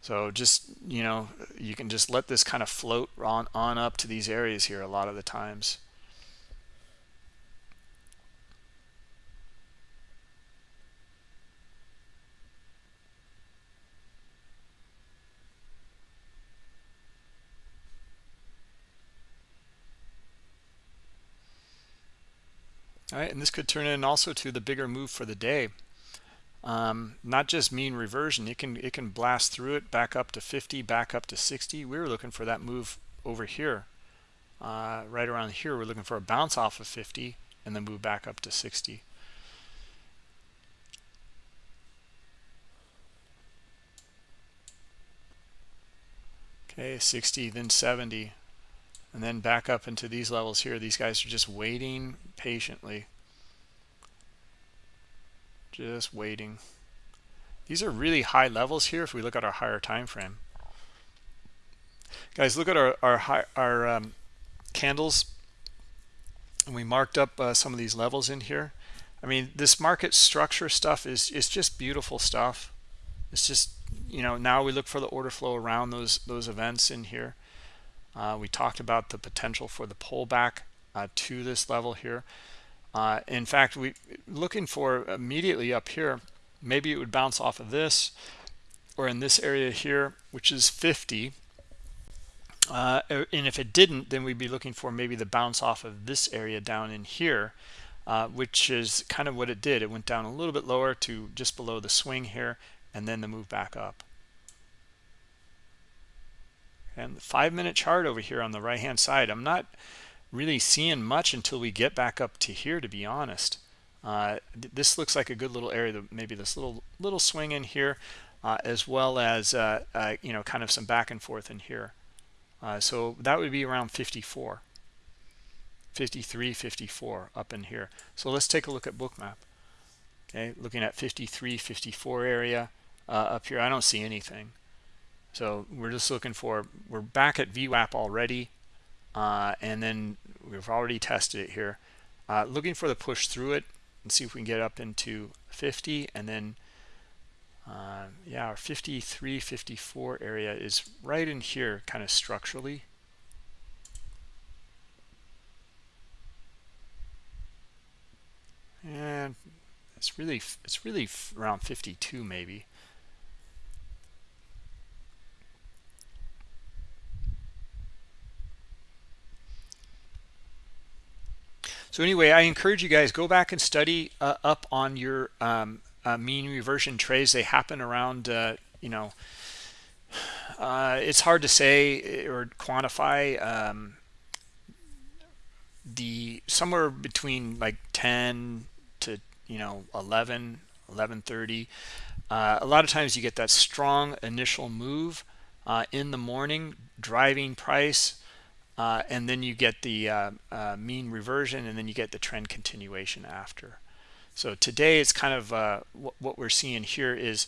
So just you know, you can just let this kind of float on on up to these areas here a lot of the times. All right and this could turn in also to the bigger move for the day. Um, not just mean reversion it can it can blast through it back up to 50 back up to 60 we were looking for that move over here. Uh, right around here we're looking for a bounce off of 50 and then move back up to 60 okay 60 then 70 and then back up into these levels here. These guys are just waiting patiently. Just waiting. These are really high levels here if we look at our higher time frame. Guys look at our our high, our um, candles. And we marked up uh, some of these levels in here. I mean this market structure stuff is is just beautiful stuff. It's just you know now we look for the order flow around those those events in here uh, we talked about the potential for the pullback uh, to this level here uh, in fact, we looking for immediately up here, maybe it would bounce off of this or in this area here, which is 50. Uh, er, and if it didn't, then we'd be looking for maybe the bounce off of this area down in here, uh, which is kind of what it did. It went down a little bit lower to just below the swing here, and then the move back up. And the five minute chart over here on the right hand side, I'm not really seeing much until we get back up to here to be honest. Uh, this looks like a good little area maybe this little little swing in here uh, as well as uh, uh, you know kind of some back and forth in here. Uh, so that would be around 54 53 54 up in here. So let's take a look at bookmap okay looking at 53 54 area uh, up here. I don't see anything so we're just looking for we're back at VWAP already uh, and then we've already tested it here. Uh, looking for the push through it and see if we can get up into 50 and then uh, yeah our 53 54 area is right in here kind of structurally. And it's really it's really around 52 maybe so anyway i encourage you guys go back and study uh, up on your um, uh, mean reversion trades they happen around uh, you know uh, it's hard to say or quantify um, the somewhere between like 10 to you know 11 1130 uh, a lot of times you get that strong initial move uh, in the morning driving price uh, and then you get the uh, uh, mean reversion and then you get the trend continuation after. So today it's kind of uh, what, we're seeing here is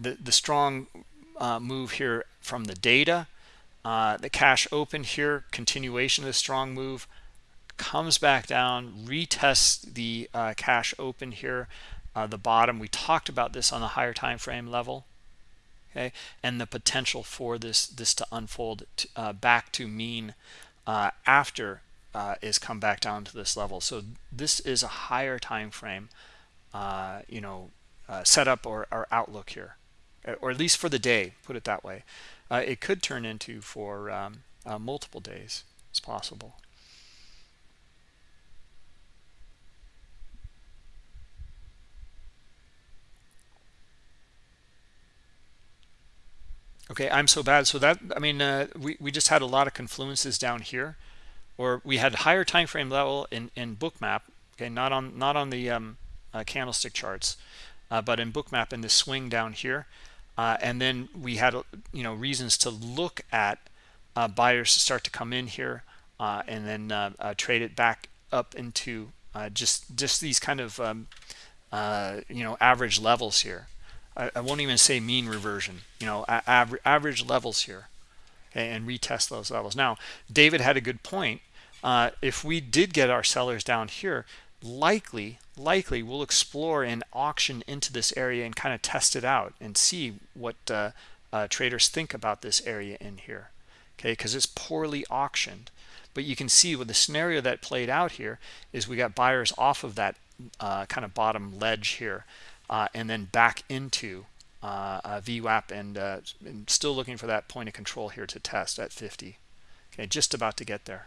the the strong uh, move here from the data. Uh, the cash open here continuation of the strong move comes back down retests the cash open here. The bottom we talked about this on the higher time frame level okay and the potential for this this to unfold to, uh, back to mean uh, after uh, is come back down to this level. So this is a higher time frame uh, you know uh, setup or, or outlook here or at least for the day put it that way. Uh, it could turn into for um, multiple days it's possible okay i'm so bad. So that i mean uh, we, we just had a lot of confluences down here or we had higher time frame level in in bookmap okay not on not on the um, uh, candlestick charts uh, but in bookmap in the swing down here. Uh, and then we had you know reasons to look at uh, buyers to start to come in here uh, and then trade it back up into just just these kind of um, you know average levels here I, I won't even say mean reversion, you know, average, average levels here and retest those levels. Now, David had a good point. Uh, if we did get our sellers down here, likely, likely we'll explore and auction into this area and kind of test it out and see what uh, uh, traders think about this area in here. Okay, because it's poorly auctioned. But you can see with the scenario that played out here is we got buyers off of that uh, kind of bottom ledge here uh, and then back into uh, VWAP and, uh, and, still looking for that point of control here to test at 50. Okay, just about to get there.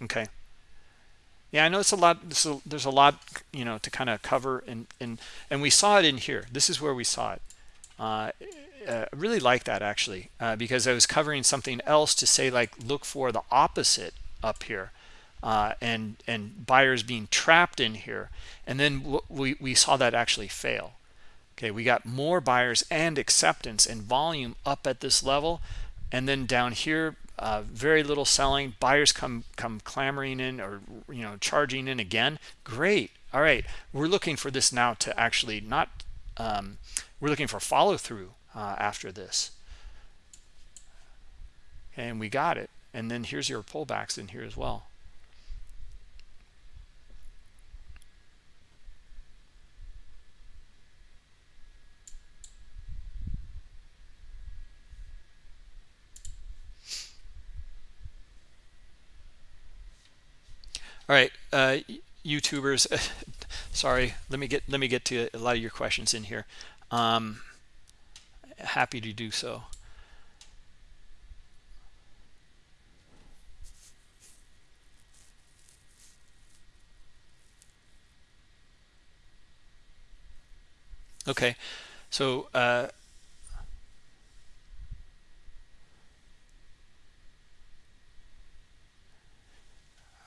Okay, yeah i know it's a lot there's a lot you know to kind of cover and and and we saw it in here this is where we saw it uh, uh, really like that actually uh, because I was covering something else to say like look for the opposite up here uh, and and buyers being trapped in here. And then we, we saw that actually fail. Okay we got more buyers and acceptance and volume up at this level. And then down here uh, very little selling buyers come come clamoring in or you know charging in again. Great. All right. We're looking for this now to actually not um, we're looking for follow through uh, after this. And we got it. And then here's your pullbacks in here as well all right uh, youtubers (laughs) sorry let me get let me get to a lot of your questions in here um, happy to do so. Okay, so uh,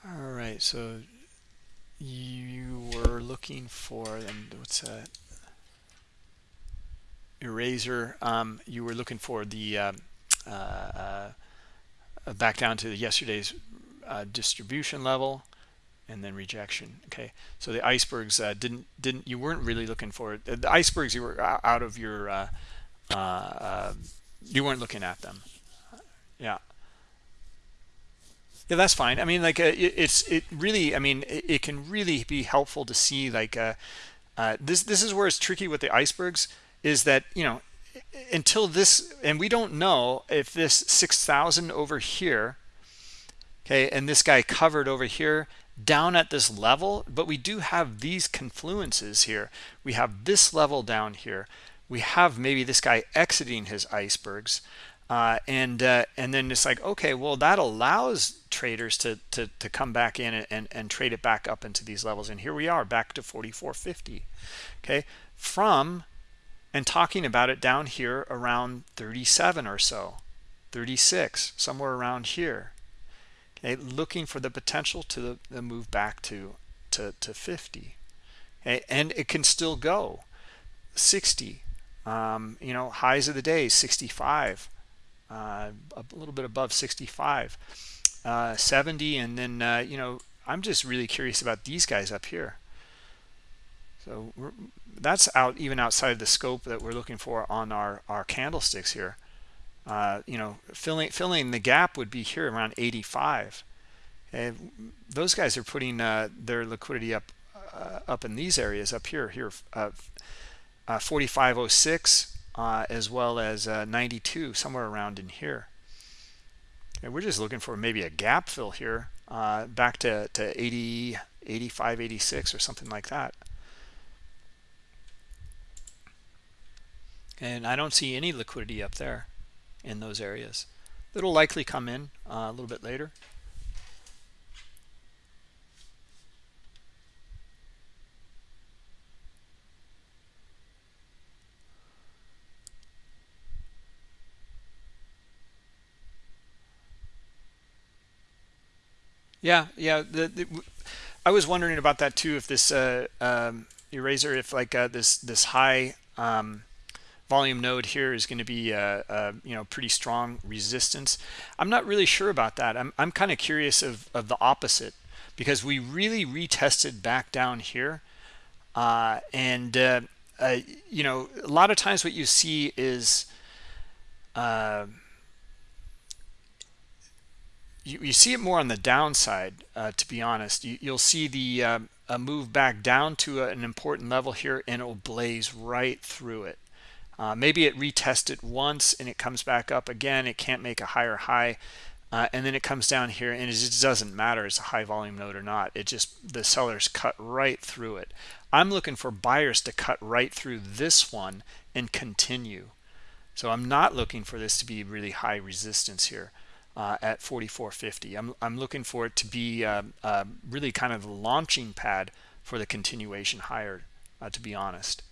all right, so you were looking for and what's that? eraser. Um, you were looking for the um, uh, uh, back down to yesterday's uh, distribution level and then rejection okay? So the icebergs uh, didn't didn't you weren't really looking for it. The icebergs you were out of your uh, uh, you weren't looking at them. Yeah yeah that's fine. I mean like uh, it, it's it really i mean it, it, can really be helpful to see like uh, uh, this this is where it's tricky with the icebergs is that you know until this and we don't know if this 6000 over here okay and this guy covered over here down at this level but we do have these confluences here. We have this level down here. We have maybe this guy exiting his icebergs uh, and uh, and then it's like okay well that allows traders to to, to come back in and, and, and trade it back up into these levels. And here we are back to 44.50 okay? From and talking about it down here around 37 or so 36 somewhere around here okay? Looking for the potential to the, move back to to, to 50 okay? And it can still go 60 um, you know highs of the day 65 uh, a little bit above 65 uh, 70 and then uh, you know I'm just really curious about these guys up here. So that's out even outside the scope that we're looking for on our our candlesticks here. Uh, you know filling filling the gap would be here around 85 and those guys are putting uh, their liquidity up uh, up in these areas up here here uh, uh, 4506 uh, as well as 92 somewhere around in here. And we're just looking for maybe a gap fill here back to to 80 85 86 or something like that. And I don't see any liquidity up there in those areas. It'll likely come in uh, a little bit later yeah yeah the, the, I was wondering about that too if this uh, um, eraser if like uh, this this high um, volume node here is going to be a, a, you know pretty strong resistance. I'm not really sure about that. I'm, I'm kind of curious of, of the opposite because we really retested back down here uh, and uh, uh, you know a lot of times what you see is uh, you, you, see it more on the downside uh, to be honest. You, will see the um, a move back down to an important level here and it will blaze right through it. Uh, maybe it retested once and it comes back up again. It can't make a higher high. Uh, and then it comes down here and it just doesn't matter it's a high volume node or not. It just the sellers cut right through it. I'm looking for buyers to cut right through this one and continue. So i'm not looking for this to be really high resistance here uh, at 44.50. I'm, I'm looking for it to be uh, uh, really kind of the launching pad for the continuation higher, uh, to be honest.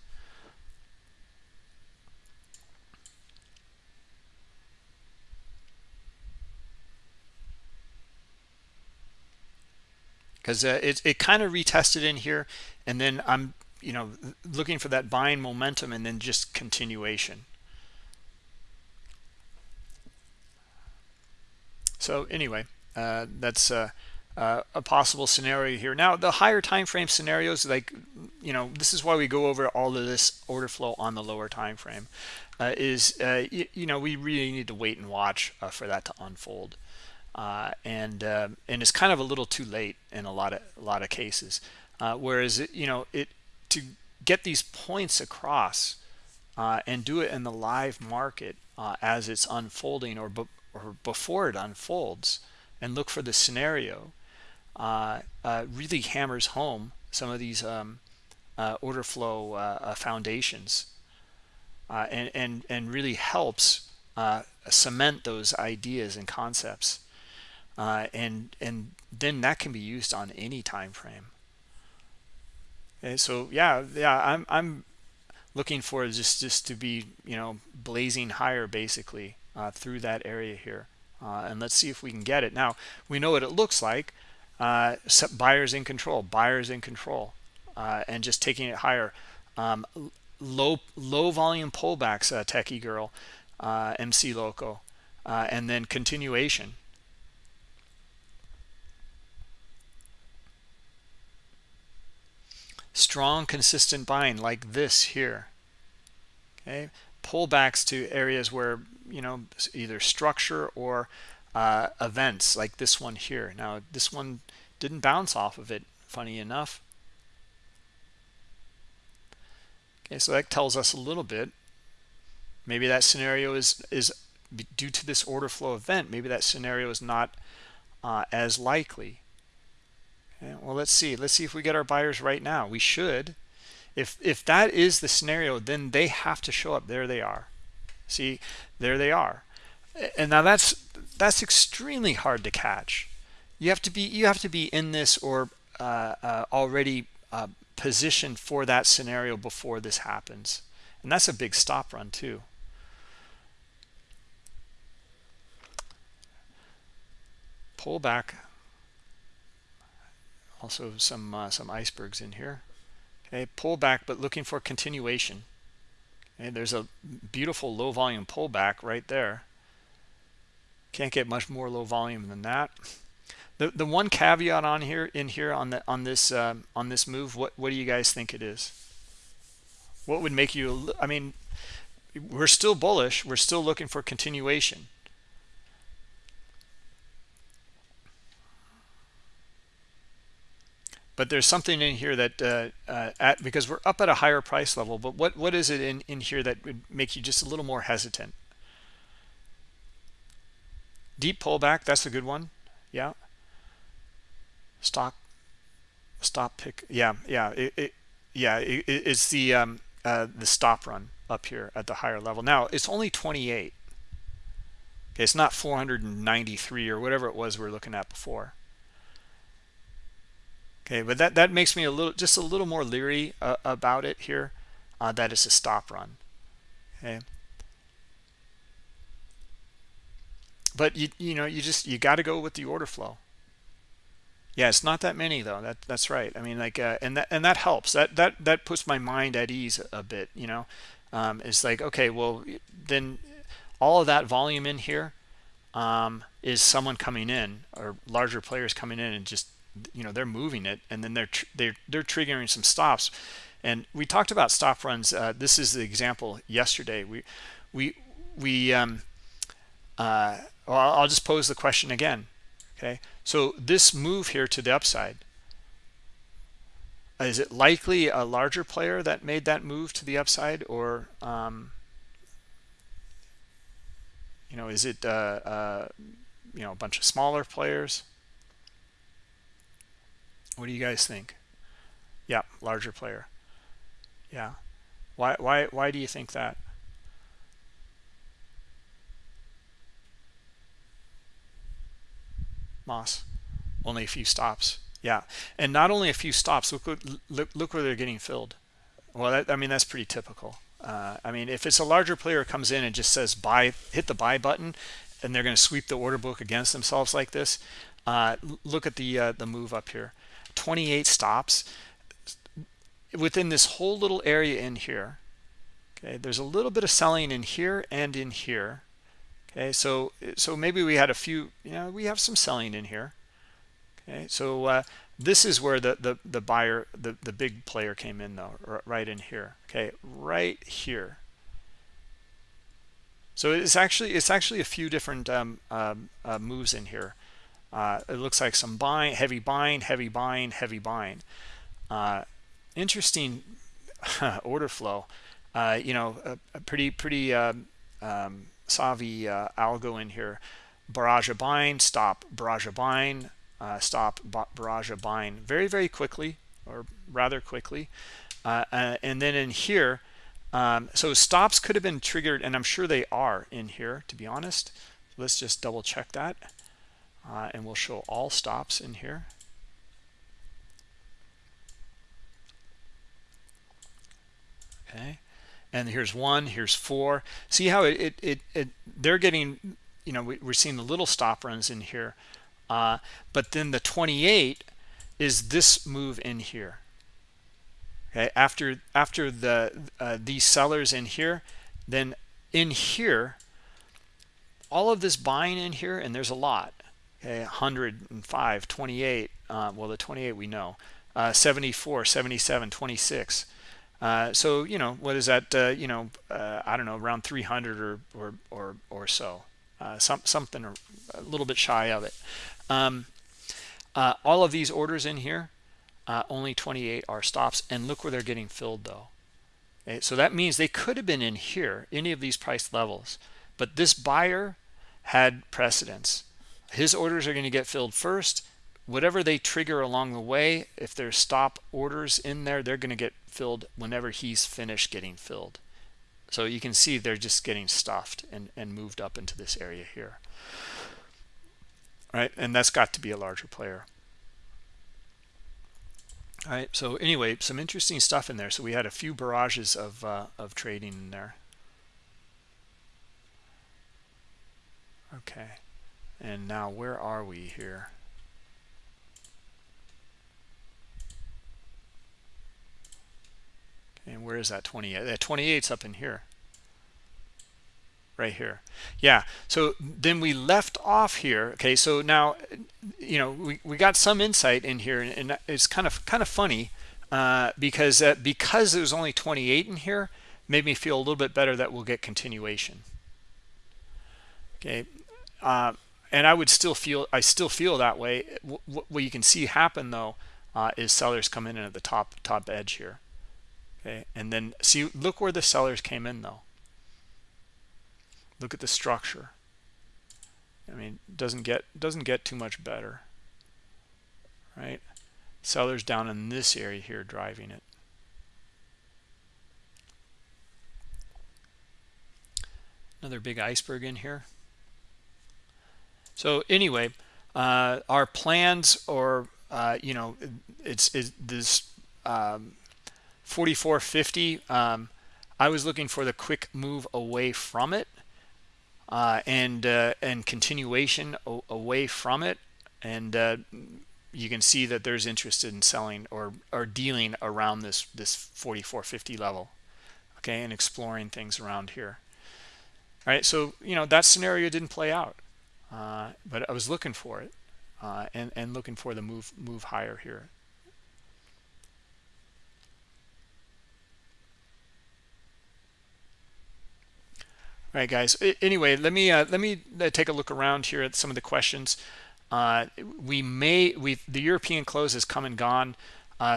Because uh, it, it kind of retested in here, and then I'm you know looking for that buying momentum and then just continuation. So anyway, uh, that's uh, uh, a possible scenario here. Now, the higher time frame scenarios, like, you know, this is why we go over all of this order flow on the lower time frame, uh, is, uh, you know, we really need to wait and watch uh, for that to unfold. and and it's kind of a little too late in a lot of a lot of cases. whereas, it, you know, it to get these points across and do it in the live market as it's unfolding or or before it unfolds and look for the scenario uh, uh, really hammers home some of these um, uh, order flow uh, uh, foundations uh, and, and, and really helps cement those ideas and concepts. and, and then that can be used on any time frame. Okay, so yeah, yeah, I'm, I'm looking for just, just to be, you know, blazing higher basically uh, through that area here. Uh, and let's see if we can get it. Now, we know what it looks like. Uh, buyers in control, buyers in control, uh, and just taking it higher. Um, low low volume pullbacks, uh, Techie Girl, uh, MC Loco, and then continuation. Strong, consistent buying like this here. Okay, pullbacks to areas where you know either structure or uh, events like this one here. Now this one didn't bounce off of it funny enough. Okay so that tells us a little bit. Maybe that scenario is is due to this order flow event maybe that scenario is not uh, as likely. Okay, well let's see. Let's see if we get our buyers right now. We should. If if that is the scenario then they have to show up. There they are. See there they are. And now that's that's extremely hard to catch. You have to be you have to be in this or uh, uh, already uh, positioned for that scenario before this happens. And that's a big stop run too. Pull back. Also some uh, some icebergs in here. Okay pull back but looking for continuation and there's a beautiful low volume pullback right there. Can't get much more low volume than that. The the one caveat on here in here on the on this um, on this move what what do you guys think it is? What would make you i mean we're still bullish. We're still looking for continuation but there's something in here that uh, uh, at because we're up at a higher price level but what what is it in in here that would make you just a little more hesitant? Deep pullback that's a good one. Yeah. Stock stop pick yeah yeah it, it yeah it, it's the um uh the stop run up here at the higher level. Now it's only 28 okay it's not 493 or whatever it was we are looking at before okay but that that makes me a little just a little more leery uh, about it here uh, that it's a stop run. Okay. But you you know you just you got to go with the order flow. Yeah it's not that many though. That that's right. I mean like uh, and that and that helps. That that that puts my mind at ease a bit you know? Um, it's like okay well then all of that volume in here um, is someone coming in or larger players coming in and just you know they're moving it and then they're they're they're triggering some stops. And we talked about stop runs uh, this is the example yesterday. We we we um uh well, i'll just pose the question again okay? So this move here to the upside is it likely a larger player that made that move to the upside or um you know is it uh, uh you know a bunch of smaller players what do you guys think? Yeah, larger player. Yeah. Why why why do you think that? Moss? Only a few stops. Yeah, and not only a few stops. Look, look, look where they're getting filled. Well, that, I mean that's pretty typical. Uh, I mean, if it's a larger player comes in and just says buy, hit the buy button, and they're going to sweep the order book against themselves like this. Uh, look at the uh, the move up here, 28 stops within this whole little area in here. Okay, there's a little bit of selling in here and in here. Okay, so so maybe we had a few. You know, we have some selling in here. Okay, so uh, this is where the the the buyer the the big player came in though, right in here. Okay, right here. So it's actually it's actually a few different um, um, uh, moves in here. Uh, it looks like some buying, heavy buying, heavy buying, heavy buying. Uh, interesting (laughs) order flow. Uh, you know, a, a pretty pretty um, um savvy uh, algo in here. Barrage of buying, stop, barrage of buying, uh, stop, barrage of buying very very quickly or rather quickly. and then in here, um, so stops could have been triggered, and I'm sure they are in here, to be honest. Let's just double check that. Uh, and we'll show all stops in here. Okay. And here's one, here's four. See how it, it, it, it they're getting, you know, we, are seeing the little stop runs in here. Uh, but then the 28 is this move in here okay after after the uh, these sellers in here then in here all of this buying in here and there's a lot okay 105 28 uh, well the 28 we know uh, 74 77 26 uh, so you know what is that uh, you know uh, I don't know around 300 or or or, or so some something a little bit shy of it. Um, all of these orders in here uh, only 28 are stops and look where they're getting filled though. Okay, so that means they could have been in here any of these price levels but this buyer had precedence his orders are going to get filled first. Whatever they trigger along the way if there's stop orders in there they're going to get filled whenever he's finished getting filled. So you can see they're just getting stuffed and, and moved up into this area here. Right? And that's got to be a larger player. All right so anyway some interesting stuff in there. So we had a few barrages of uh, of trading in there. Okay and now where are we here? And where is that 28 that 28's up in here. Right here. Yeah so then we left off here. Okay so now you know we, we got some insight in here and it's kind of kind of funny uh, because uh, because there's only 28 in here made me feel a little bit better that we'll get continuation. Okay uh, and I would still feel I still feel that way. What, what you can see happen though uh, is sellers come in at the top top edge here. Okay? And then see look where the sellers came in though. Look at the structure. I mean doesn't get doesn't get too much better. Right? Sellers down in this area here driving it. Another big iceberg in here so anyway uh, our plans or uh, you know it's, it's this um, 4450 um, I was looking for the quick move away from it uh, and uh, and continuation away from it. And uh, you can see that there's interest in selling or or dealing around this this 4450 level okay and exploring things around here. All right so you know that scenario didn't play out uh, but I was looking for it uh, and and looking for the move move higher here. All right guys. Anyway let me uh, let me uh, take a look around here at some of the questions. Uh, we may we the european close has come and gone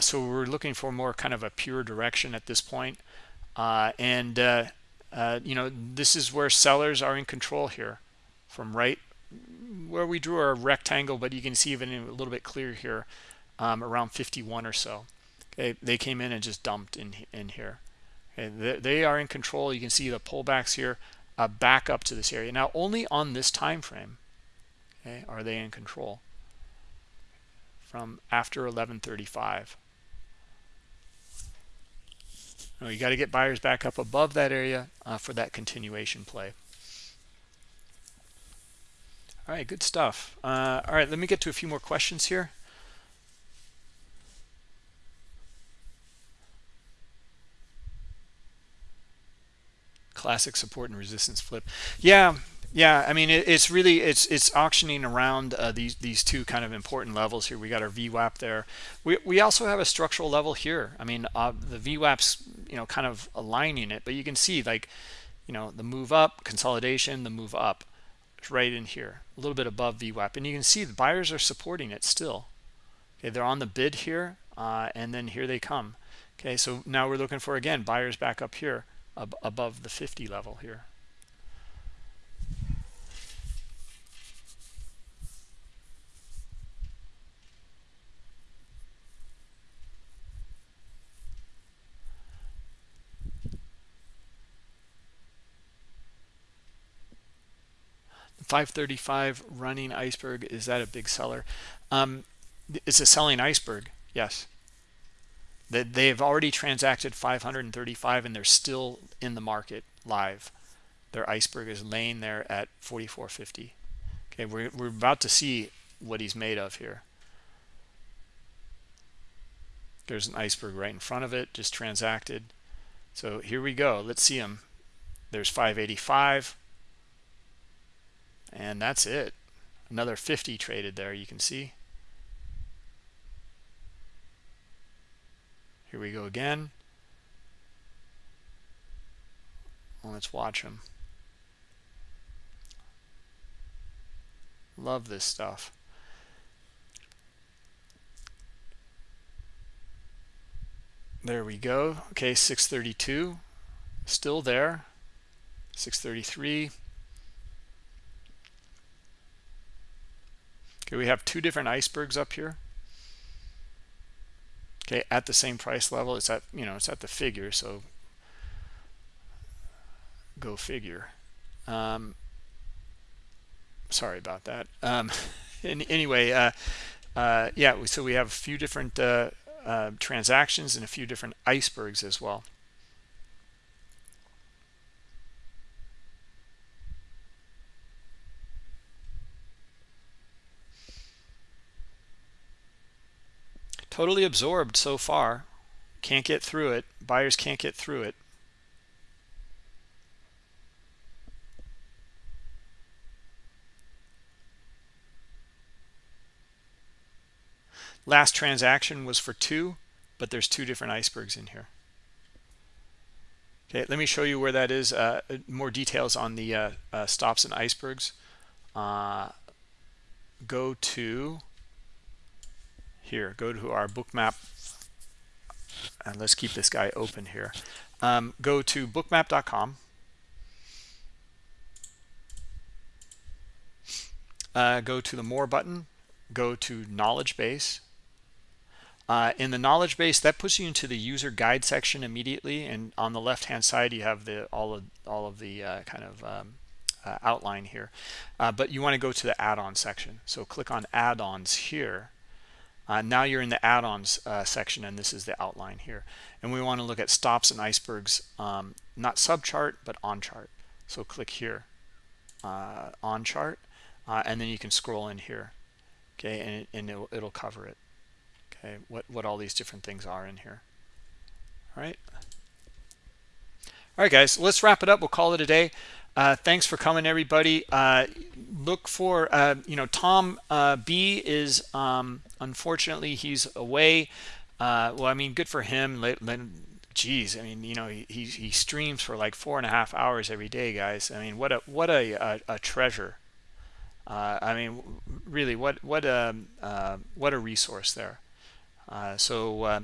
so we're looking for more kind of a pure direction at this point. And you know this is where sellers are in control here from right where we drew our rectangle but you can see even a little bit clear here um, around 51 or so. Okay they came in and just dumped in in here. Okay they, they are in control. You can see the pullbacks here uh, back up to this area. Now only on this time frame okay are they in control. From after 1135 now you got to get buyers back up above that area uh, for that continuation play all right good stuff. Uh, all right let me get to a few more questions here. Classic support and resistance flip. Yeah yeah i mean it, it's really it's it's auctioning around uh, these these two kind of important levels here. We got our VWAP there. We, we also have a structural level here. I mean uh, the VWAP's you know kind of aligning it but you can see like you know the move up consolidation the move up right in here a little bit above VWAP. And you can see the buyers are supporting it still. Okay they're on the bid here uh, and then here they come. Okay so now we're looking for again buyers back up here ab above the 50 level here. 535 running iceberg is that a big seller? Um, it's a selling iceberg yes. That they've already transacted 535 and they're still in the market live. Their iceberg is laying there at 4450 okay we're, we're about to see what he's made of here. There's an iceberg right in front of it just transacted. So here we go let's see him. There's 585 and that's it another 50 traded there you can see Here we go again. Well, let's watch them. Love this stuff. There we go. Okay, 632. Still there. 633. Okay, we have two different icebergs up here. Okay at the same price level it's at you know it's at the figure so go figure. Um, sorry about that. Um, (laughs) anyway uh, uh, yeah so we have a few different uh, uh, transactions and a few different icebergs as well totally absorbed so far. Can't get through it. Buyers can't get through it. Last transaction was for two but there's two different icebergs in here. Okay let me show you where that is uh, more details on the uh, uh, stops and icebergs. Uh, go to here go to our bookmap and let's keep this guy open here. Um, go to bookmap.com uh, go to the more button go to knowledge base. Uh, in the knowledge base that puts you into the user guide section immediately and on the left hand side you have the all of all of the uh, kind of um, uh, outline here. Uh, but you want to go to the add-on section. So click on add-ons here uh, now you're in the add-ons uh, section and this is the outline here. And we want to look at stops and icebergs, um, not subchart, but on chart. So click here, uh, on chart, uh, and then you can scroll in here. Okay, and, it, and it'll, it'll cover it. Okay, what, what all these different things are in here. All right. All right, guys, let's wrap it up. We'll call it a day. Uh, thanks for coming, everybody. Uh, look for, uh, you know, Tom uh, B is, um, unfortunately, he's away. Uh, well, I mean, good for him. Geez, I mean, you know, he, he streams for like four and a half hours every day, guys. I mean, what a what a, a, a treasure. Uh, I mean, really, what what a what a resource there. so,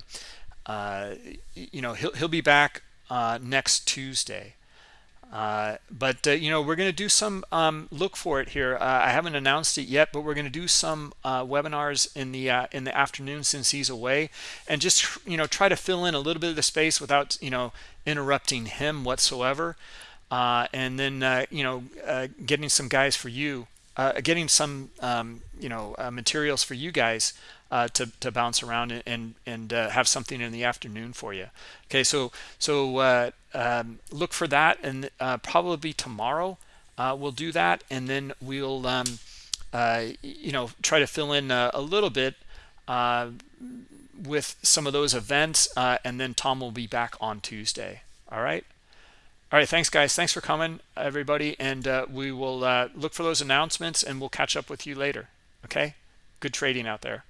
you know, he'll he'll be back next Tuesday. Uh, but uh, you know we're going to do some um, look for it here. Uh, I haven't announced it yet but we're going to do some uh, webinars in the uh, in the afternoon since he's away. And just you know try to fill in a little bit of the space without you know interrupting him whatsoever. And then you know getting some guys for you getting some um, you know materials for you guys uh, to, to bounce around and and uh, have something in the afternoon for you. Okay so so uh, um, look for that and uh, probably tomorrow uh, we'll do that and then we'll um, uh, you know try to fill in a, a little bit with some of those events and then Tom will be back on Tuesday. All right? All right thanks guys. Thanks for coming everybody and we will look for those announcements and we'll catch up with you later. Okay? Good trading out there